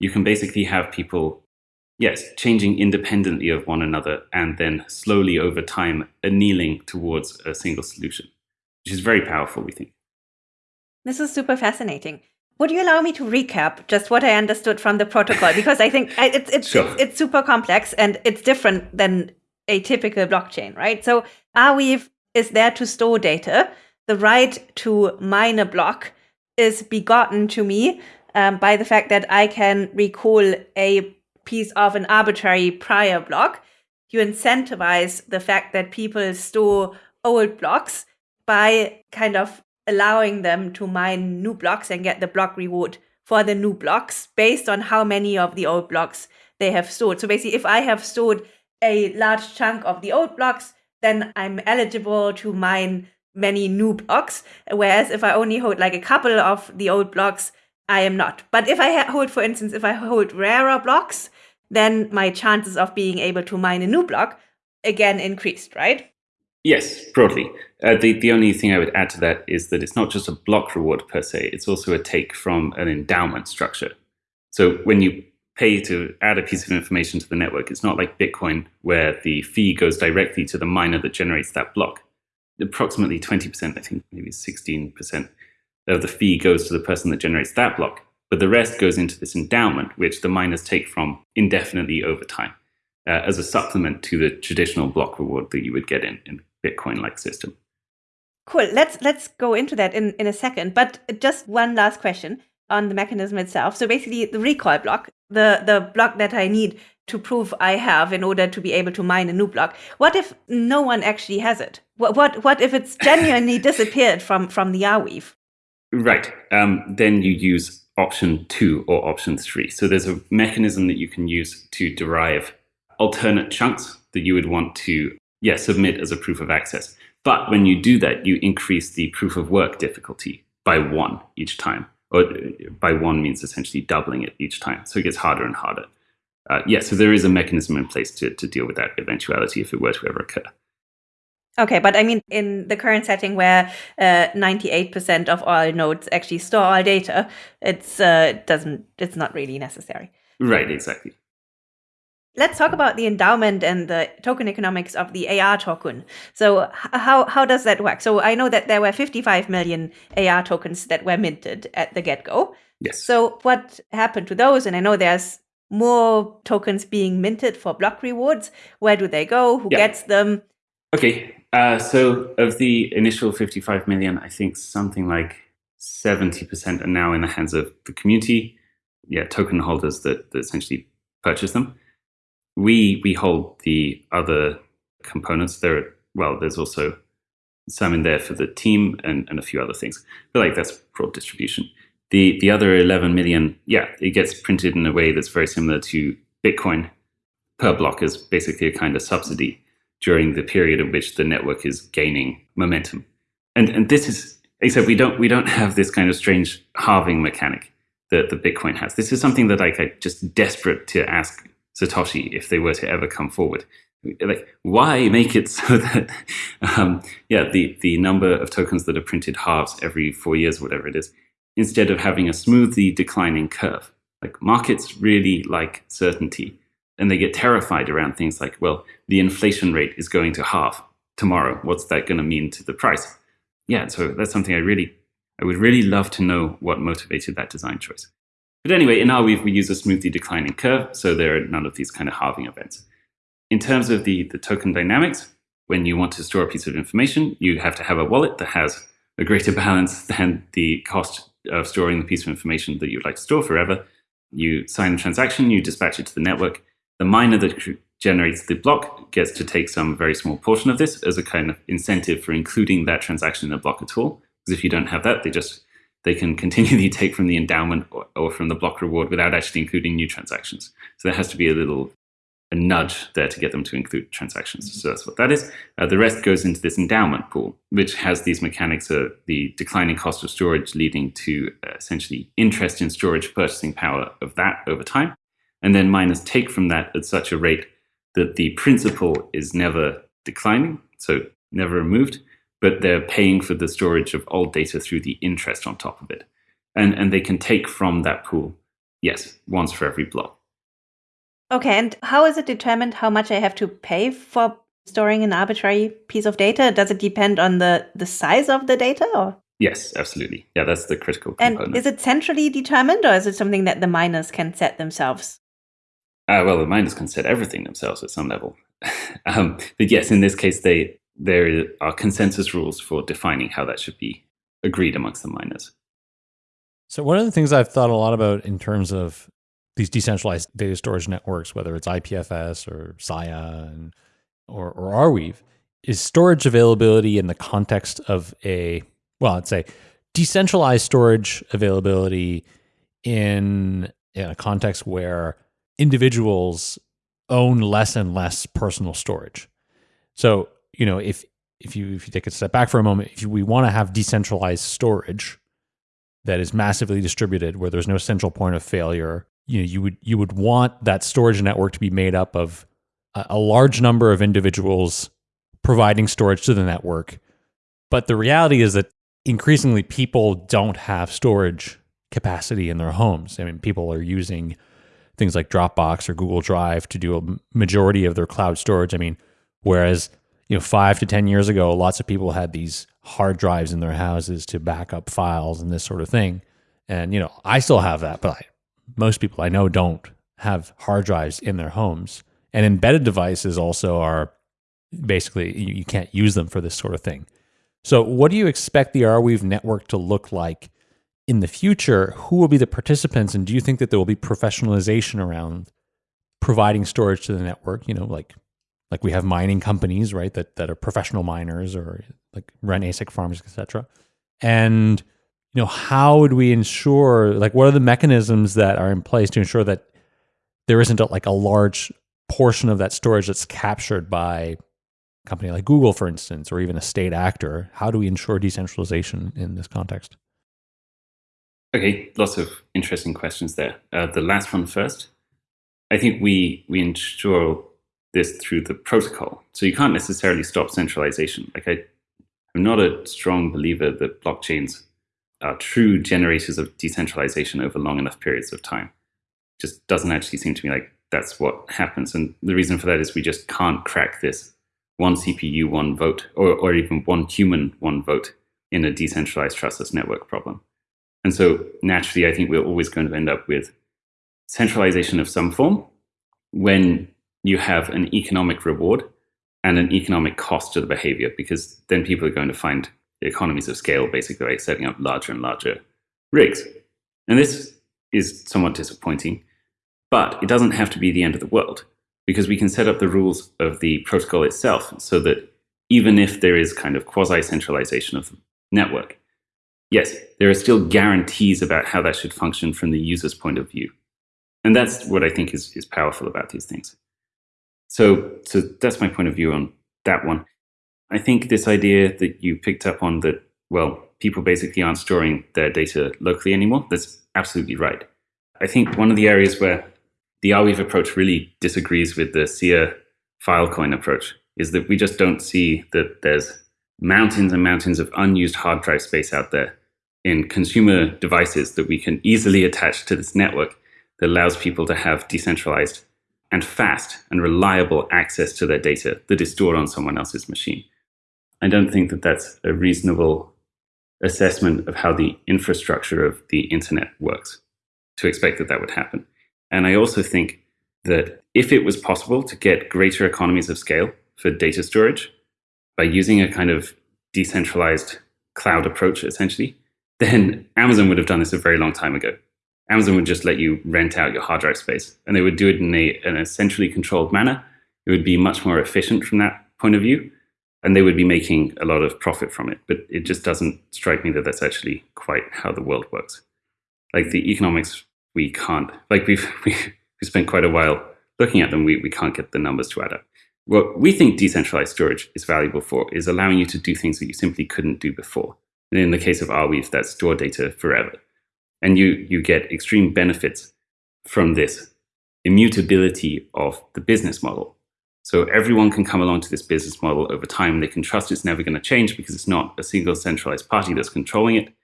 you can basically have people, yes, changing independently of one another and then slowly over time annealing towards a single solution, which is very powerful, we think. This is super fascinating. Would you allow me to recap just what I understood from the protocol? Because I think it's it's, sure. it's, it's super complex and it's different than a typical blockchain, right? So Arweave is there to store data. The right to mine a block is begotten to me um, by the fact that I can recall a piece of an arbitrary prior block. You incentivize the fact that people store old blocks by kind of allowing them to mine new blocks and get the block reward for the new blocks based on how many of the old blocks they have stored. So basically, if I have stored a large chunk of the old blocks, then I'm eligible to mine many new blocks. Whereas if I only hold like a couple of the old blocks, I am not. But if I hold, for instance, if I hold rarer blocks, then my chances of being able to mine a new block again increased, right? Yes, broadly. Uh, the, the only thing I would add to that is that it's not just a block reward per se, it's also a take from an endowment structure. So when you pay to add a piece of information to the network, it's not like Bitcoin where the fee goes directly to the miner that generates that block. Approximately 20%, I think maybe 16% of the fee goes to the person that generates that block, but the rest goes into this endowment, which the miners take from indefinitely over time uh, as a supplement to the traditional block reward that you would get in, in Bitcoin-like system. Cool. Let's let's go into that in, in a second. But just one last question on the mechanism itself. So basically the recall block, the, the block that I need to prove I have in order to be able to mine a new block. What if no one actually has it? What what what if it's genuinely disappeared from from the Arweave? Right. Um, then you use option two or option three. So there's a mechanism that you can use to derive alternate chunks that you would want to, yeah, submit as a proof of access. But when you do that, you increase the proof of work difficulty by one each time. Or by one means essentially doubling it each time. So it gets harder and harder. Uh, yeah, so there is a mechanism in place to, to deal with that eventuality if it were to ever occur. Okay, but I mean, in the current setting where uh, 98% of all nodes actually store all data, it's uh, doesn't it's not really necessary. Right, exactly. Let's talk about the endowment and the token economics of the AR token. So how how does that work? So I know that there were 55 million AR tokens that were minted at the get-go. Yes. So what happened to those? And I know there's more tokens being minted for block rewards. Where do they go? Who yeah. gets them? Okay, uh, so of the initial 55 million, I think something like 70% are now in the hands of the community, yeah, token holders that, that essentially purchase them. We we hold the other components. There, well, there's also some in there for the team and, and a few other things. But like that's broad distribution. The the other 11 million, yeah, it gets printed in a way that's very similar to Bitcoin. per block as basically a kind of subsidy during the period in which the network is gaining momentum. And and this is except we don't we don't have this kind of strange halving mechanic that the Bitcoin has. This is something that like, I'm just desperate to ask Satoshi if they were to ever come forward. Like, why make it so that, um, yeah, the, the number of tokens that are printed halves every four years, whatever it is, instead of having a smoothly declining curve? Like, markets really like certainty, and they get terrified around things like, well, the inflation rate is going to halve tomorrow. What's that going to mean to the price? Yeah, so that's something I really, I would really love to know what motivated that design choice. But anyway, in Arweave, we use a smoothly declining curve, so there are none of these kind of halving events. In terms of the, the token dynamics, when you want to store a piece of information, you have to have a wallet that has a greater balance than the cost of storing the piece of information that you'd like to store forever. You sign a transaction, you dispatch it to the network. The miner that generates the block gets to take some very small portion of this as a kind of incentive for including that transaction in the block at all. Because if you don't have that, they just they can continually take from the endowment or, or, from the block reward without actually including new transactions. So there has to be a little a nudge there to get them to include transactions. So that's what that is. Uh, the rest goes into this endowment pool, which has these mechanics of the declining cost of storage leading to uh, essentially interest in storage purchasing power of that over time. And then miners take from that at such a rate that the principal is never declining, so never removed, but they're paying for the storage of old data through the interest on top of it. And, and they can take from that pool, yes, once for every block. Okay, and how is it determined how much I have to pay for storing an arbitrary piece of data? Does it depend on the, the size of the data? Or? Yes, absolutely. Yeah, that's the critical component. And is it centrally determined or is it something that the miners can set themselves? Uh, well, the miners can set everything themselves at some level. um, but yes, in this case, they there are consensus rules for defining how that should be agreed amongst the miners. So one of the things I've thought a lot about in terms of these decentralized data storage networks, whether it's IPFS or Sia and, or, or Arweave, is storage availability in the context of a, well, I'd say decentralized storage availability in, in a context where individuals own less and less personal storage. So you know, if if you if you take a step back for a moment, if we want to have decentralized storage that is massively distributed, where there's no central point of failure, you know, you would you would want that storage network to be made up of a, a large number of individuals providing storage to the network. But the reality is that increasingly people don't have storage capacity in their homes. I mean, people are using things like Dropbox or Google Drive to do a majority of their cloud storage. I mean, whereas you know, five to 10 years ago, lots of people had these hard drives in their houses to back up files and this sort of thing. And, you know, I still have that, but I, most people I know don't have hard drives in their homes. And embedded devices also are basically, you, you can't use them for this sort of thing. So, what do you expect the Arweave network to look like in the future? Who will be the participants? And do you think that there will be professionalization around providing storage to the network? You know, like like we have mining companies, right, that that are professional miners or like run ASIC farms, etc. And you know, how would we ensure like what are the mechanisms that are in place to ensure that there isn't a, like a large portion of that storage that's captured by a company like Google, for instance, or even a state actor? How do we ensure decentralization in this context? Okay, lots of interesting questions there. Uh, the last one first. I think we we ensure this through the protocol. So you can't necessarily stop centralization. Like I, I'm not a strong believer that blockchains are true generators of decentralization over long enough periods of time. Just doesn't actually seem to me like that's what happens. And the reason for that is we just can't crack this one CPU, one vote, or, or even one human, one vote in a decentralized trustless network problem. And so naturally, I think we're always going to end up with centralization of some form when you have an economic reward and an economic cost to the behavior because then people are going to find the economies of scale basically by setting up larger and larger rigs. And this is somewhat disappointing, but it doesn't have to be the end of the world because we can set up the rules of the protocol itself so that even if there is kind of quasi centralization of the network, yes, there are still guarantees about how that should function from the user's point of view. And that's what I think is, is powerful about these things. So, so that's my point of view on that one. I think this idea that you picked up on that, well, people basically aren't storing their data locally anymore, that's absolutely right. I think one of the areas where the Arweave approach really disagrees with the Sia Filecoin approach is that we just don't see that there's mountains and mountains of unused hard drive space out there in consumer devices that we can easily attach to this network that allows people to have decentralized and fast and reliable access to their data that is stored on someone else's machine. I don't think that that's a reasonable assessment of how the infrastructure of the internet works to expect that that would happen. And I also think that if it was possible to get greater economies of scale for data storage by using a kind of decentralized cloud approach, essentially, then Amazon would have done this a very long time ago. Amazon would just let you rent out your hard drive space, and they would do it in a, in a centrally controlled manner. It would be much more efficient from that point of view, and they would be making a lot of profit from it. But it just doesn't strike me that that's actually quite how the world works. Like the economics, we can't. Like we've we, we spent quite a while looking at them. We we can't get the numbers to add up. What we think decentralized storage is valuable for is allowing you to do things that you simply couldn't do before. And in the case of Arweave, that's store data forever. And you, you get extreme benefits from this immutability of the business model. So everyone can come along to this business model over time. They can trust it's never going to change because it's not a single centralized party that's controlling it.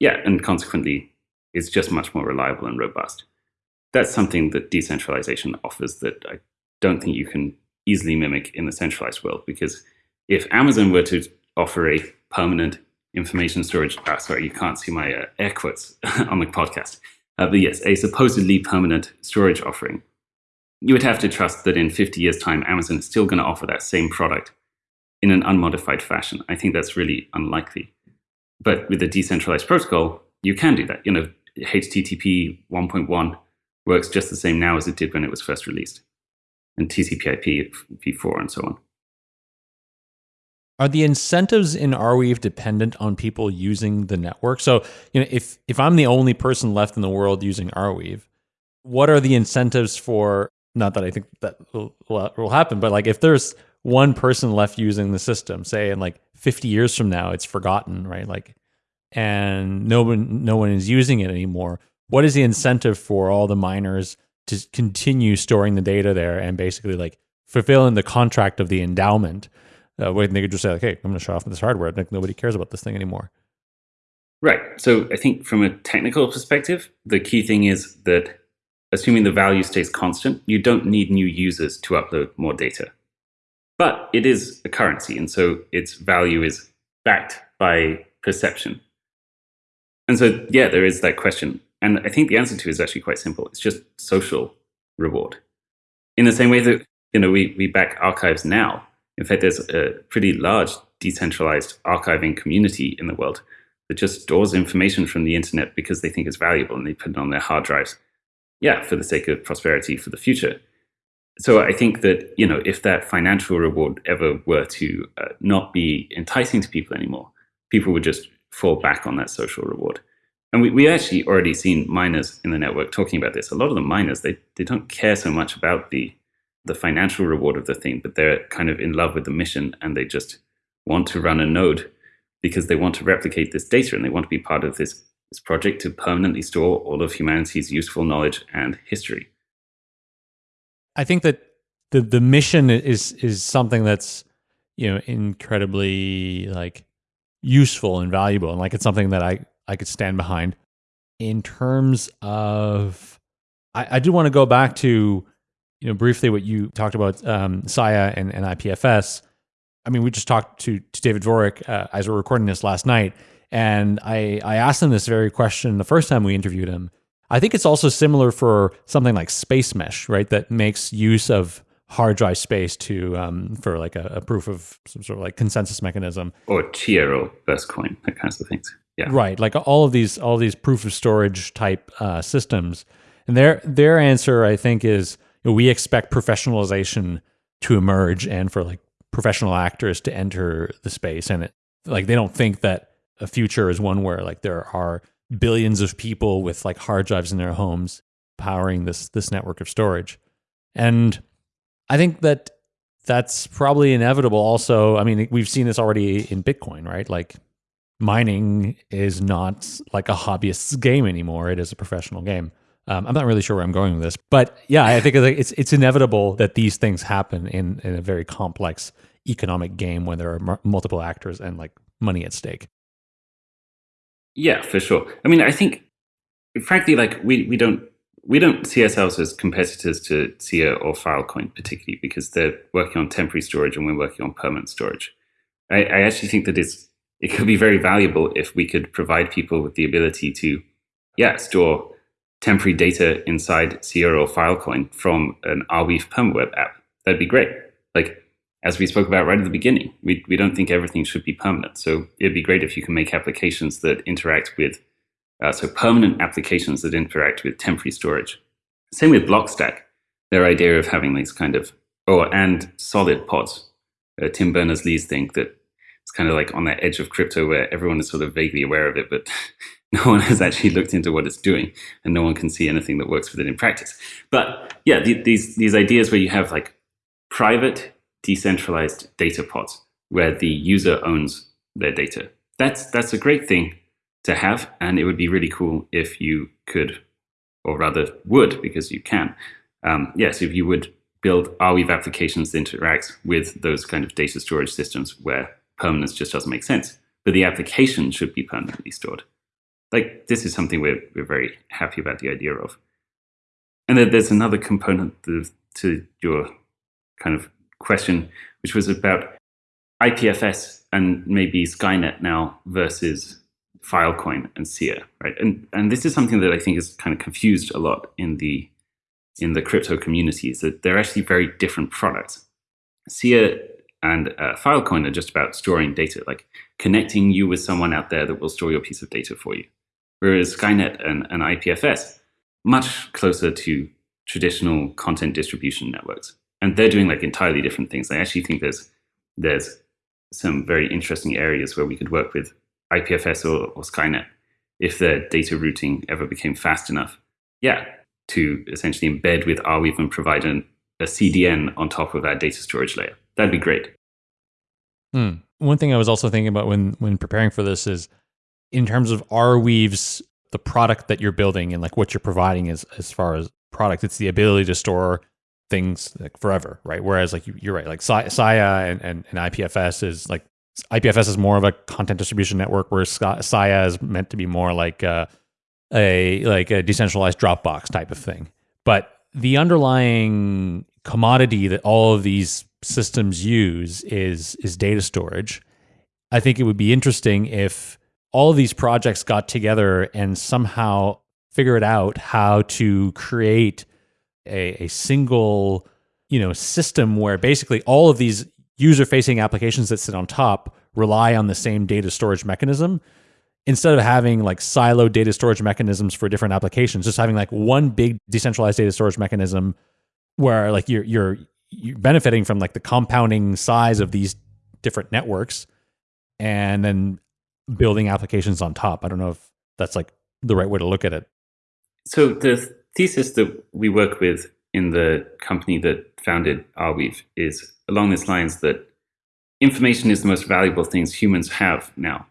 Yeah, and consequently, it's just much more reliable and robust. That's something that decentralization offers that I don't think you can easily mimic in the centralized world because if Amazon were to offer a permanent information storage. Ah, sorry, you can't see my uh, air quotes on the podcast. Uh, but yes, a supposedly permanent storage offering. You would have to trust that in 50 years' time, Amazon is still going to offer that same product in an unmodified fashion. I think that's really unlikely. But with a decentralized protocol, you can do that. You know, HTTP 1.1 works just the same now as it did when it was first released, and TCP/IP v4 and so on. Are the incentives in Arweave dependent on people using the network? So, you know, if if I'm the only person left in the world using Arweave, what are the incentives for? Not that I think that will, will happen, but like if there's one person left using the system, say in like 50 years from now, it's forgotten, right? Like, and no one no one is using it anymore. What is the incentive for all the miners to continue storing the data there and basically like fulfilling the contract of the endowment? uh, when they could just say, like, "Hey, I'm going to shut off this hardware. Like nobody cares about this thing anymore." Right. So I think from a technical perspective, the key thing is that assuming the value stays constant, you don't need new users to upload more data. But it is a currency, and so its value is backed by perception. And so, yeah, there is that question. And I think the answer to it is actually quite simple. It's just social reward. In the same way that you know we, we back archives now, in fact, there's a pretty large decentralized archiving community in the world that just stores information from the internet because they think it's valuable and they put it on their hard drives. Yeah, for the sake of prosperity for the future. So I think that you know if that financial reward ever were to uh, not be enticing to people anymore, people would just fall back on that social reward. And we, we actually already seen miners in the network talking about this. A lot of the miners they, they don't care so much about the the financial reward of the thing, but they're kind of in love with the mission and they just want to run a node because they want to replicate this data and they want to be part of this, this project to permanently store all of humanity's useful knowledge and history. I think that the the mission is is something that's you know incredibly like useful and valuable and like it's something that I I could stand behind. In terms of I, I do want to go back to you know, briefly what you talked about um, Sia and, and IPFS. I mean, we just talked to, to David Vorick uh, as we are recording this last night, and I, I asked him this very question the first time we interviewed him. I think it's also similar for something like Spacemesh, right? That makes use of hard drive space to um, for like a, a, proof of some sort of like consensus mechanism or Chia or Burstcoin, that kinds of things. Yeah, right. Like all of these, all these proof of storage type uh, systems, and their their answer, I think, is know, we expect professionalization to emerge and for like professional actors to enter the space and it like they don't think that a future is one where like there are billions of people with like hard drives in their homes powering this this network of storage and I think that that's probably inevitable. Also, I mean, we've seen this already in Bitcoin, right? Like mining is not like a hobbyist's game anymore. It is a professional game. Um, I'm not really sure where I'm going with this, but yeah, I think it's it's inevitable that these things happen in in a very complex economic game when there are m- multiple actors and like money at stake. Yeah, for sure. I mean, I think, frankly, like we we don't we don't see ourselves as competitors to Sia or Filecoin particularly because they're working on temporary storage and we're working on permanent storage. I, I actually think that it's it could be very valuable if we could provide people with the ability to, yeah, store temporary data inside Sia or Filecoin from an Arweave PermaWeb app. That'd be great. Like as we spoke about right at the beginning, we, we don't think everything should be permanent. So it'd be great if you can make applications that interact with, uh, so permanent applications that interact with temporary storage. Same with Blockstack, their idea of having these kind of, oh, and solid pods. Uh, Tim Berners-Lee's thing that it's kind of like on that edge of crypto where everyone is sort of vaguely aware of it, but no one has actually looked into what it's doing and no one can see anything that works with it in practice. But yeah, the, these, these ideas where you have like private decentralized data pods where the user owns their data. That's, that's a great thing to have. And it would be really cool if you could, or rather would, because you can. Um, yes, if you would build Arweave applications that interact with those kind of data storage systems where permanence just doesn't make sense. But the application should be permanently stored. Like this is something we're, we're very happy about the idea of. And then there's another component to your kind of question, which was about IPFS and maybe Skynet now versus Filecoin and Sia, right? And and this is something that I think is kind of confused a lot in the in the crypto community is that they're actually very different products. Sia and uh, Filecoin are just about storing data, like connecting you with someone out there that will store your piece of data for you. Whereas Skynet and, and IPFS, much closer to traditional content distribution networks. And they're doing like entirely different things. I actually think there's there's some very interesting areas where we could work with IPFS or, or Skynet if the data routing ever became fast enough. Yeah, to essentially embed with Arweave and provide an, a CDN on top of our data storage layer. That'd be great. Hmm. One thing I was also thinking about when when preparing for this is in terms of Arweave's the product that you're building and like what you're providing as as far as product, it's the ability to store things like forever, right? Whereas like you, are right, like Sia and, and, and IPFS is like IPFS is more of a content distribution network, where Sia is meant to be more like a, a like a decentralized Dropbox type of thing. But the underlying commodity that all of these systems use is is data storage. I think it would be interesting if all of these projects got together and somehow figured out how to create a, a single you know system where basically all of these user facing applications that sit on top rely on the same data storage mechanism instead of having like siloed data storage mechanisms for different applications just having like one big decentralized data storage mechanism where like you're you're you're benefiting from like the compounding size of these different networks and then building applications on top i don't know if that's like the right way to look at it so the thesis that we work with in the company that founded Arweave is along these lines that information is the most valuable things humans have now.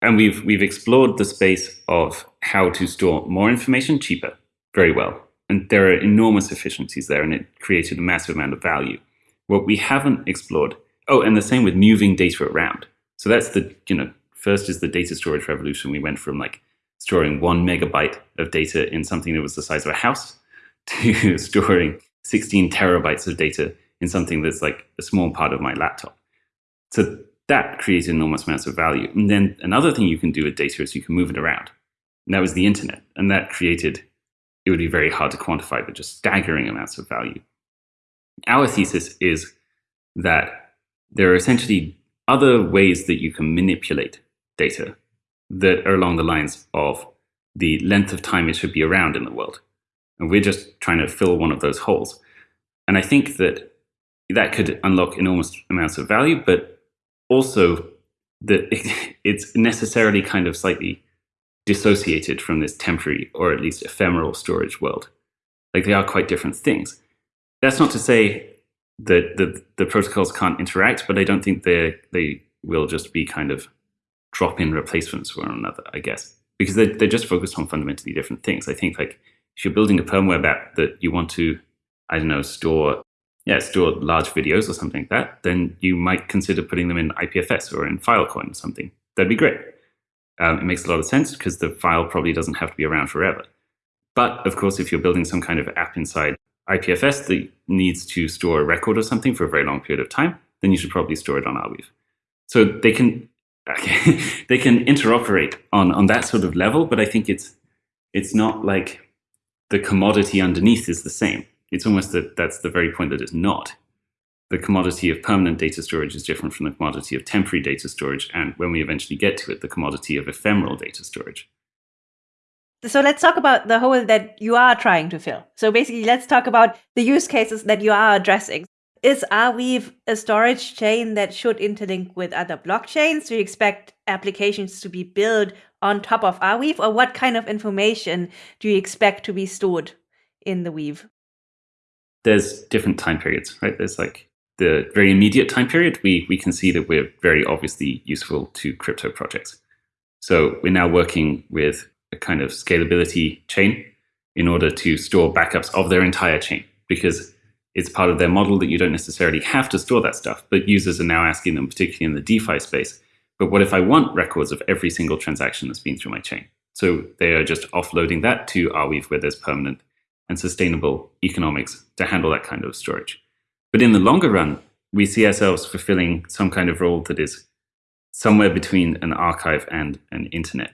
And we've, we've explored the space of how to store more information cheaper very well. And there are enormous efficiencies there, and it created a massive amount of value. What we haven't explored, oh, and the same with moving data around. So that's the, you know, first is the data storage revolution. We went from like storing one megabyte of data in something that was the size of a house to storing 16 terabytes of data in something that's like a small part of my laptop. So that created enormous amounts of value. And then another thing you can do with data is you can move it around. And that was the internet. And that created, it would be very hard to quantify, but just staggering amounts of value. Our thesis is that there are essentially other ways that you can manipulate data that are along the lines of the length of time it should be around in the world. And we're just trying to fill one of those holes. And I think that that could unlock enormous amounts of value, but also that it's necessarily kind of slightly dissociated from this temporary or at least ephemeral storage world. Like they are quite different things. That's not to say that the the protocols can't interact, but I don't think they they will just be kind of drop in replacements for one another. I guess because they're they're just focused on fundamentally different things. I think like if you're building a Perm app that you want to, I don't know, store yeah store large videos or something like that, then you might consider putting them in IPFS or in Filecoin or something. That'd be great. Um, it makes a lot of sense because the file probably doesn't have to be around forever. But of course, if you're building some kind of app inside IPFS that needs to store a record or something for a very long period of time, then you should probably store it on Arweave. So they can they can interoperate on on that sort of level, but I think it's it's not like the commodity underneath is the same. It's almost that that's the very point that it's not. The commodity of permanent data storage is different from the commodity of temporary data storage, and when we eventually get to it, the commodity of ephemeral data storage. So let's talk about the hole that you are trying to fill. So basically, let's talk about the use cases that you are addressing. Is Arweave a storage chain that should interlink with other blockchains? Do you expect applications to be built on top of Arweave, or what kind of information do you expect to be stored in the Weave? There's different time periods, right? There's like the very immediate time period. We we can see that we're very obviously useful to crypto projects. So we're now working with a kind of scalability chain in order to store backups of their entire chain because it's part of their model that you don't necessarily have to store that stuff, but users are now asking them, particularly in the DeFi space, but what if I want records of every single transaction that's been through my chain? So they are just offloading that to Arweave where there's permanent and sustainable economics to handle that kind of storage. But in the longer run, we see ourselves fulfilling some kind of role that is somewhere between an archive and an internet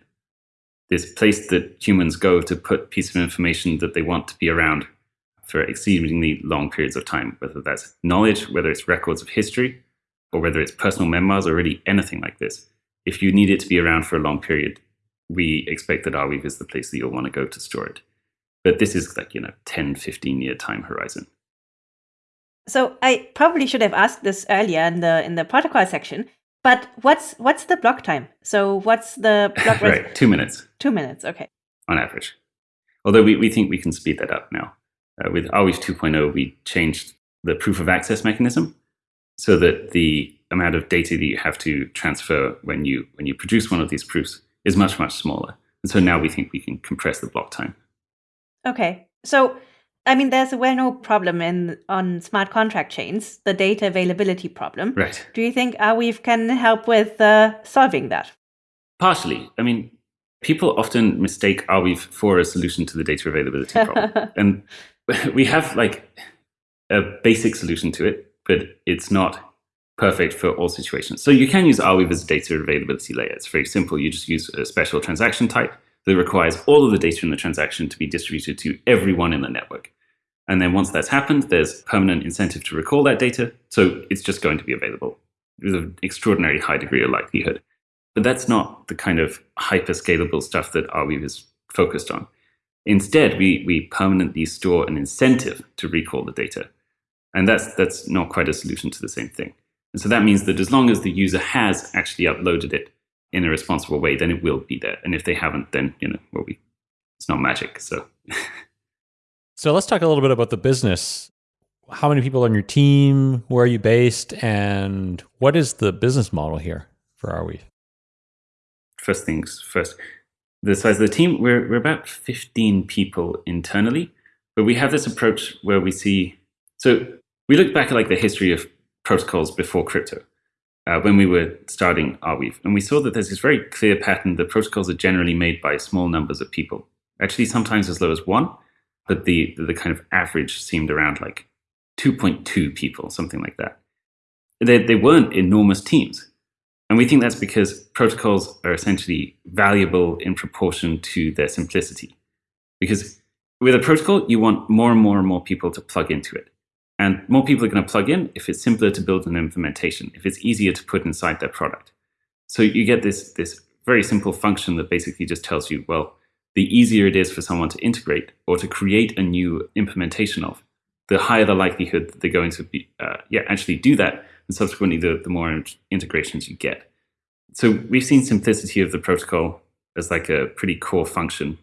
this place that humans go to put pieces of information that they want to be around for exceedingly long periods of time, whether that's knowledge, whether it's records of history, or whether it's personal memoirs, or really anything like this. If you need it to be around for a long period, we expect that Arweave is the place that you'll want to go to store it. But this is like, you know, 10, 15 year time horizon. So I probably should have asked this earlier in the in the protocol section, but what's what's the block time? So what's the block right? Two minutes. Two minutes. Okay. On average, although we, we think we can speed that up now. Uh, with Arweave 2.0, we changed the proof of access mechanism so that the amount of data that you have to transfer when you when you produce one of these proofs is much much smaller. And so now we think we can compress the block time. Okay. So I mean, there's a well-known problem in on smart contract chains, the data availability problem. Right. Do you think Arweave can help with uh, solving that? Partially. I mean, people often mistake Arweave for a solution to the data availability problem, and we have like a basic solution to it, but it's not perfect for all situations. So you can use Arweave as a data availability layer. It's very simple. You just use a special transaction type that requires all of the data in the transaction to be distributed to everyone in the network. And then once that's happened, there's permanent incentive to recall that data. So it's just going to be available with an extraordinary high degree of likelihood. But that's not the kind of hyperscalable stuff that Arweave is focused on. Instead, we, we permanently store an incentive to recall the data. And that's, that's not quite a solution to the same thing. And so that means that as long as the user has actually uploaded it in a responsible way, then it will be there. And if they haven't, then, you know, well, we, it's not magic. So So let's talk a little bit about the business. How many people on your team? Where are you based? And what is the business model here for Arweave? First things first. The size of the team, we're, we're about 15 people internally, but we have this approach where we see. So we look back at like the history of protocols before crypto. Uh, when we were starting Arweave. And we saw that there's this very clear pattern that protocols are generally made by small numbers of people, actually, sometimes as low as one, but the the kind of average seemed around like 2.2 people, something like that. They, they weren't enormous teams. And we think that's because protocols are essentially valuable in proportion to their simplicity. Because with a protocol, you want more and more and more people to plug into it. And more people are going to plug in if it's simpler to build an implementation, if it's easier to put inside their product. So you get this, this very simple function that basically just tells you, well, the easier it is for someone to integrate or to create a new implementation of, the higher the likelihood that they're going to be, uh, yeah, actually do that. And subsequently, the, the more integrations you get. So we've seen simplicity of the protocol as like a pretty core function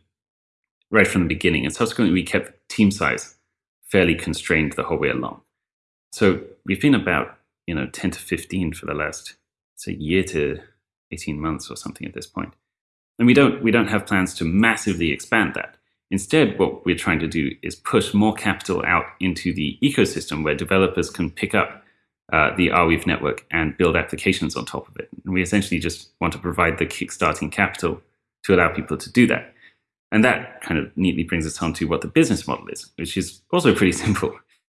right from the beginning. And subsequently, we kept team size fairly constrained the whole way along. So we've been about, you know, 10 to 15 for the last, say, year to 18 months or something at this point. And we don't, we don't have plans to massively expand that. Instead, what we're trying to do is push more capital out into the ecosystem where developers can pick up uh, the Arweave network and build applications on top of it. And we essentially just want to provide the kickstarting capital to allow people to do that. And that kind of neatly brings us on to what the business model is, which is also pretty simple.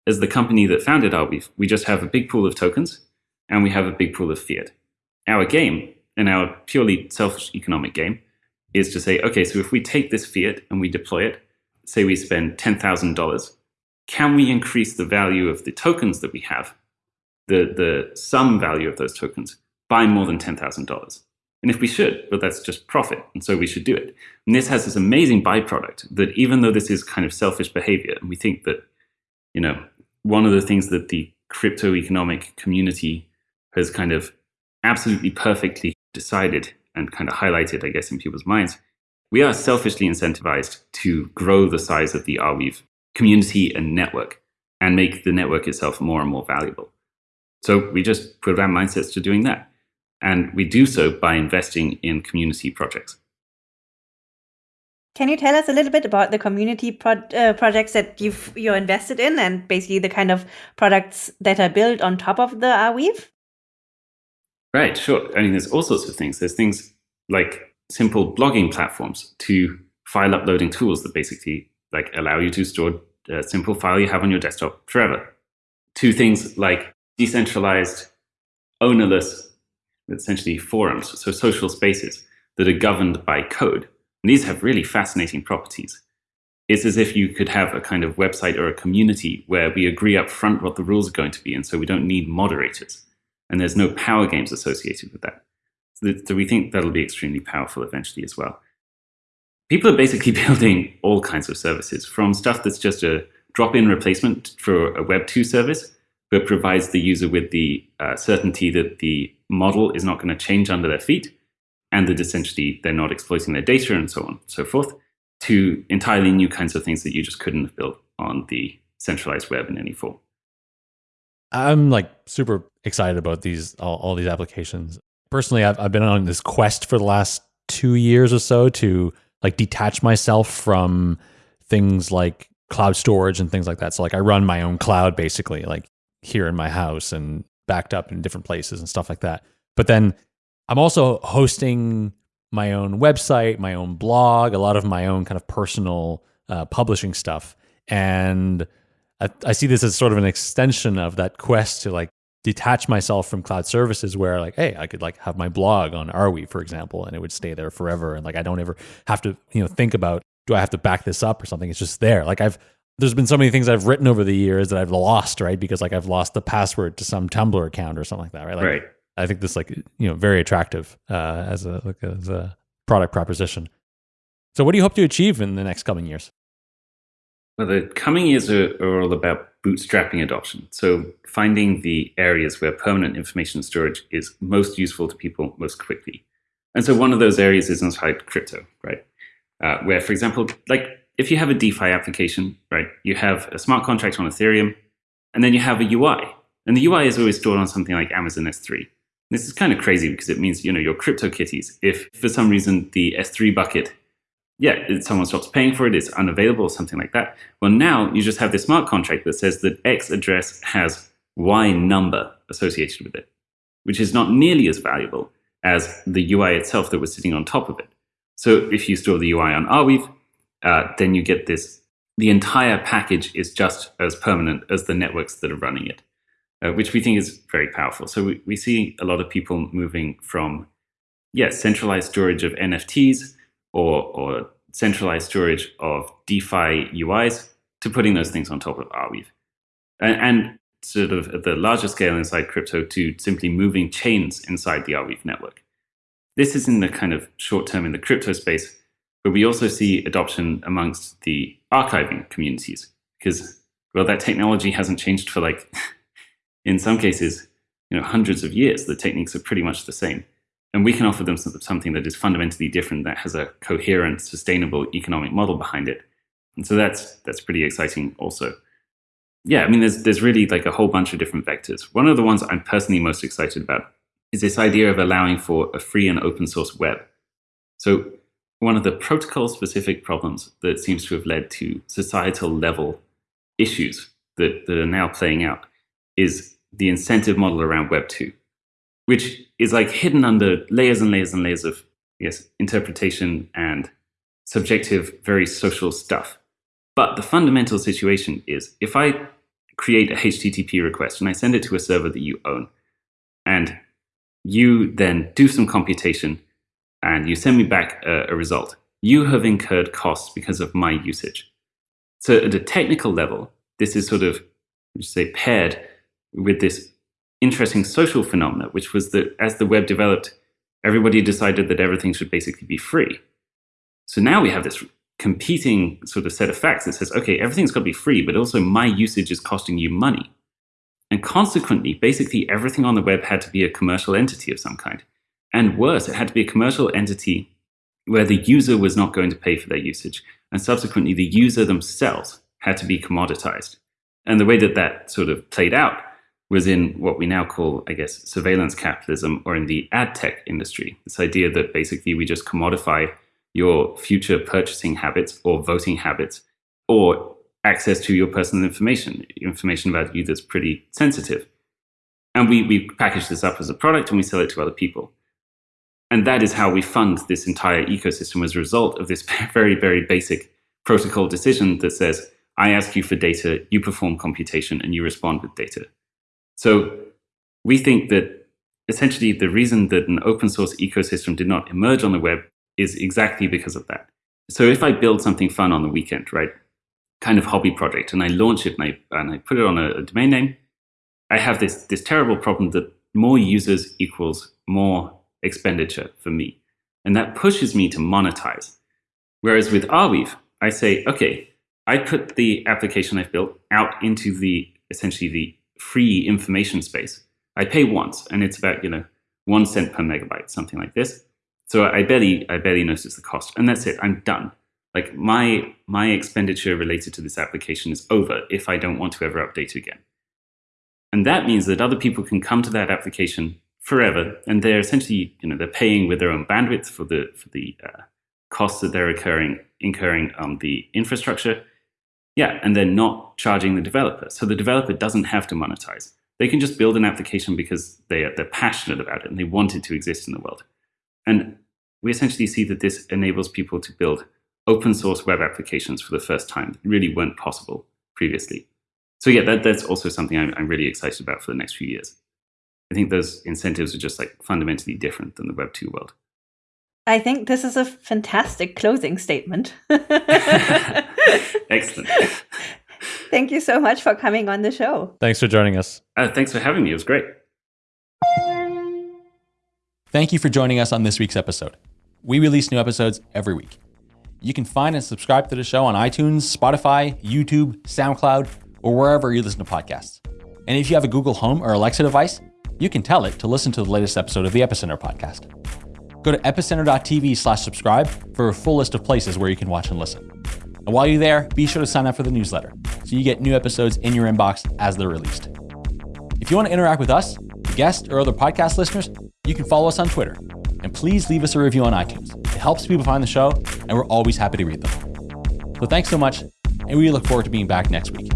As the company that founded Arweave, we just have a big pool of tokens and we have a big pool of fiat. Our game, and our purely selfish economic game, is to say, okay, so if we take this fiat and we deploy it, say we spend $10,000, can we increase the value of the tokens that we have, the, the sum value of those tokens, by more than $10,000? And if we should, well, that's just profit. And so we should do it. And this has this amazing byproduct that even though this is kind of selfish behavior, and we think that, you know, one of the things that the crypto economic community has kind of absolutely perfectly decided and kind of highlighted, I guess, in people's minds, we are selfishly incentivized to grow the size of the Arweave community and network and make the network itself more and more valuable. So we just our mindsets to doing that. And we do so by investing in community projects. Can you tell us a little bit about the community pro- uh, projects that you've you're invested in, and basically the kind of products that are built on top of the Arweave? Right, sure. I mean, there's all sorts of things. There's things like simple blogging platforms to file uploading tools that basically like allow you to store a simple file you have on your desktop forever. To things like decentralized, ownerless essentially forums, so social spaces that are governed by code. And these have really fascinating properties. It's as if you could have a kind of website or a community where we agree up front what the rules are going to be, and so we don't need moderators. And there's no power games associated with that. So, so we think that'll be extremely powerful eventually as well. People are basically building all kinds of services, from stuff that's just a drop-in replacement for a Web2 service, but provides the user with the uh, certainty that the model is not going to change under their feet, and that essentially they're not exploiting their data and so on and so forth, to entirely new kinds of things that you just couldn't have built on the centralized web in any form. I'm like super excited about these all, all these applications. Personally, I've, I've been on this quest for the last two years or so to like detach myself from things like cloud storage and things like that. So like I run my own cloud basically, like here in my house and backed up in different places and stuff like that. But then I'm also hosting my own website, my own blog, a lot of my own kind of personal uh, publishing stuff. And I, I see this as sort of an extension of that quest to like detach myself from cloud services where like hey i could like have my blog on arweave for example and it would stay there forever and like i don't ever have to you know think about do i have to back this up or something it's just there like i've there's been so many things I've written over the years that I've lost, right? Because like I've lost the password to some Tumblr account or something like that, right? Like, right. I think this like you know very attractive uh, as a like as a product proposition. So, what do you hope to achieve in the next coming years? Well, the coming years are, are all about bootstrapping adoption. So, finding the areas where permanent information storage is most useful to people most quickly. And so, one of those areas is inside crypto, right? Uh, where, for example, like if you have a DeFi application, right, you have a smart contract on Ethereum, and then you have a UI. And the UI is always stored on something like Amazon S3. This is kind of crazy because it means, you know, your crypto kitties. If for some reason the S3 bucket, yeah, someone stops paying for it, it's unavailable or something like that. Well, now you just have this smart contract that says that X address has Y number associated with it, which is not nearly as valuable as the UI itself that was sitting on top of it. So if you store the UI on Arweave, uh, then you get this. The entire package is just as permanent as the networks that are running it, uh, which we think is very powerful. So we, we see a lot of people moving from, yes, yeah, centralized storage of NFTs or, or centralized storage of DeFi UIs to putting those things on top of Arweave. And, and sort of at the larger scale inside crypto to simply moving chains inside the Arweave network. This is in the kind of short term in the crypto space. But we also see adoption amongst the archiving communities because, well, that technology hasn't changed for like, in some cases, you know, hundreds of years. The techniques are pretty much the same. And we can offer them something that is fundamentally different, that has a coherent, sustainable economic model behind it. And so that's, that's pretty exciting also. yeah, I mean, there's there's really like a whole bunch of different vectors. One of the ones I'm personally most excited about is this idea of allowing for a free and open source web. So one of the protocol specific problems that seems to have led to societal level issues that, that are now playing out is the incentive model around Web 2, which is like hidden under layers and layers and layers of yes, interpretation and subjective, very social stuff. But the fundamental situation is if I create a HTTP request and I send it to a server that you own, and you then do some computation and you send me back a, a result, you have incurred costs because of my usage. So at a technical level, this is sort of, say, paired with this interesting social phenomena, which was that as the web developed, everybody decided that everything should basically be free. So now we have this competing sort of set of facts that says, okay, everything's got to be free, but also my usage is costing you money. And consequently, basically everything on the web had to be a commercial entity of some kind. And worse, it had to be a commercial entity where the user was not going to pay for their usage. And subsequently, the user themselves had to be commoditized. And the way that that sort of played out was in what we now call, I guess, surveillance capitalism or in the ad tech industry. This idea that basically we just commodify your future purchasing habits or voting habits or access to your personal information, information about you that's pretty sensitive. And we, we package this up as a product and we sell it to other people. And that is how we fund this entire ecosystem as a result of this very, very basic protocol decision that says, I ask you for data, you perform computation, and you respond with data. So we think that essentially the reason that an open source ecosystem did not emerge on the web is exactly because of that. So if I build something fun on the weekend, right, kind of hobby project, and I launch it and I, and I put it on a, a domain name, I have this, this terrible problem that more users equals more expenditure for me. And that pushes me to monetize. Whereas with Arweave, I say, okay, I put the application I've built out into the essentially the free information space. I pay once, and it's about you know one cent per megabyte, something like this. So I barely I barely notice the cost, and that's it. I'm done. Like my my expenditure related to this application is over if I don't want to ever update again. And that means that other people can come to that application forever, and they're essentially you know they're paying with their own bandwidth for the for the uh, costs that they're incurring incurring on the infrastructure. Yeah, and they're not charging the developer, so the developer doesn't have to monetize. They can just build an application because they are, they're passionate about it and they want it to exist in the world. And we essentially see that this enables people to build open source web applications for the first time that really weren't possible previously. So yeah, that, that's also something I'm, I'm really excited about for the next few years. I think those incentives are just like fundamentally different than the Web 2 world. I think this is a fantastic closing statement. Excellent. Thank you so much for coming on the show. Thanks for joining us. Uh, thanks for having me. It was great. Thank you for joining us on this week's episode. We release new episodes every week. You can find and subscribe to the show on iTunes, Spotify, YouTube, SoundCloud, or wherever you listen to podcasts. And if you have a Google Home or Alexa device, you can tell it to listen to the latest episode of the Epicenter podcast. Go to epicenter.tv slash subscribe for a full list of places where you can watch and listen. And while you're there, be sure to sign up for the newsletter so you get new episodes in your inbox as they're released. If you want to interact with us, guests, or other podcast listeners, you can follow us on Twitter and please leave us a review on iTunes. It helps people find the show, and we're always happy to read them. So thanks so much, and we look forward to being back next week.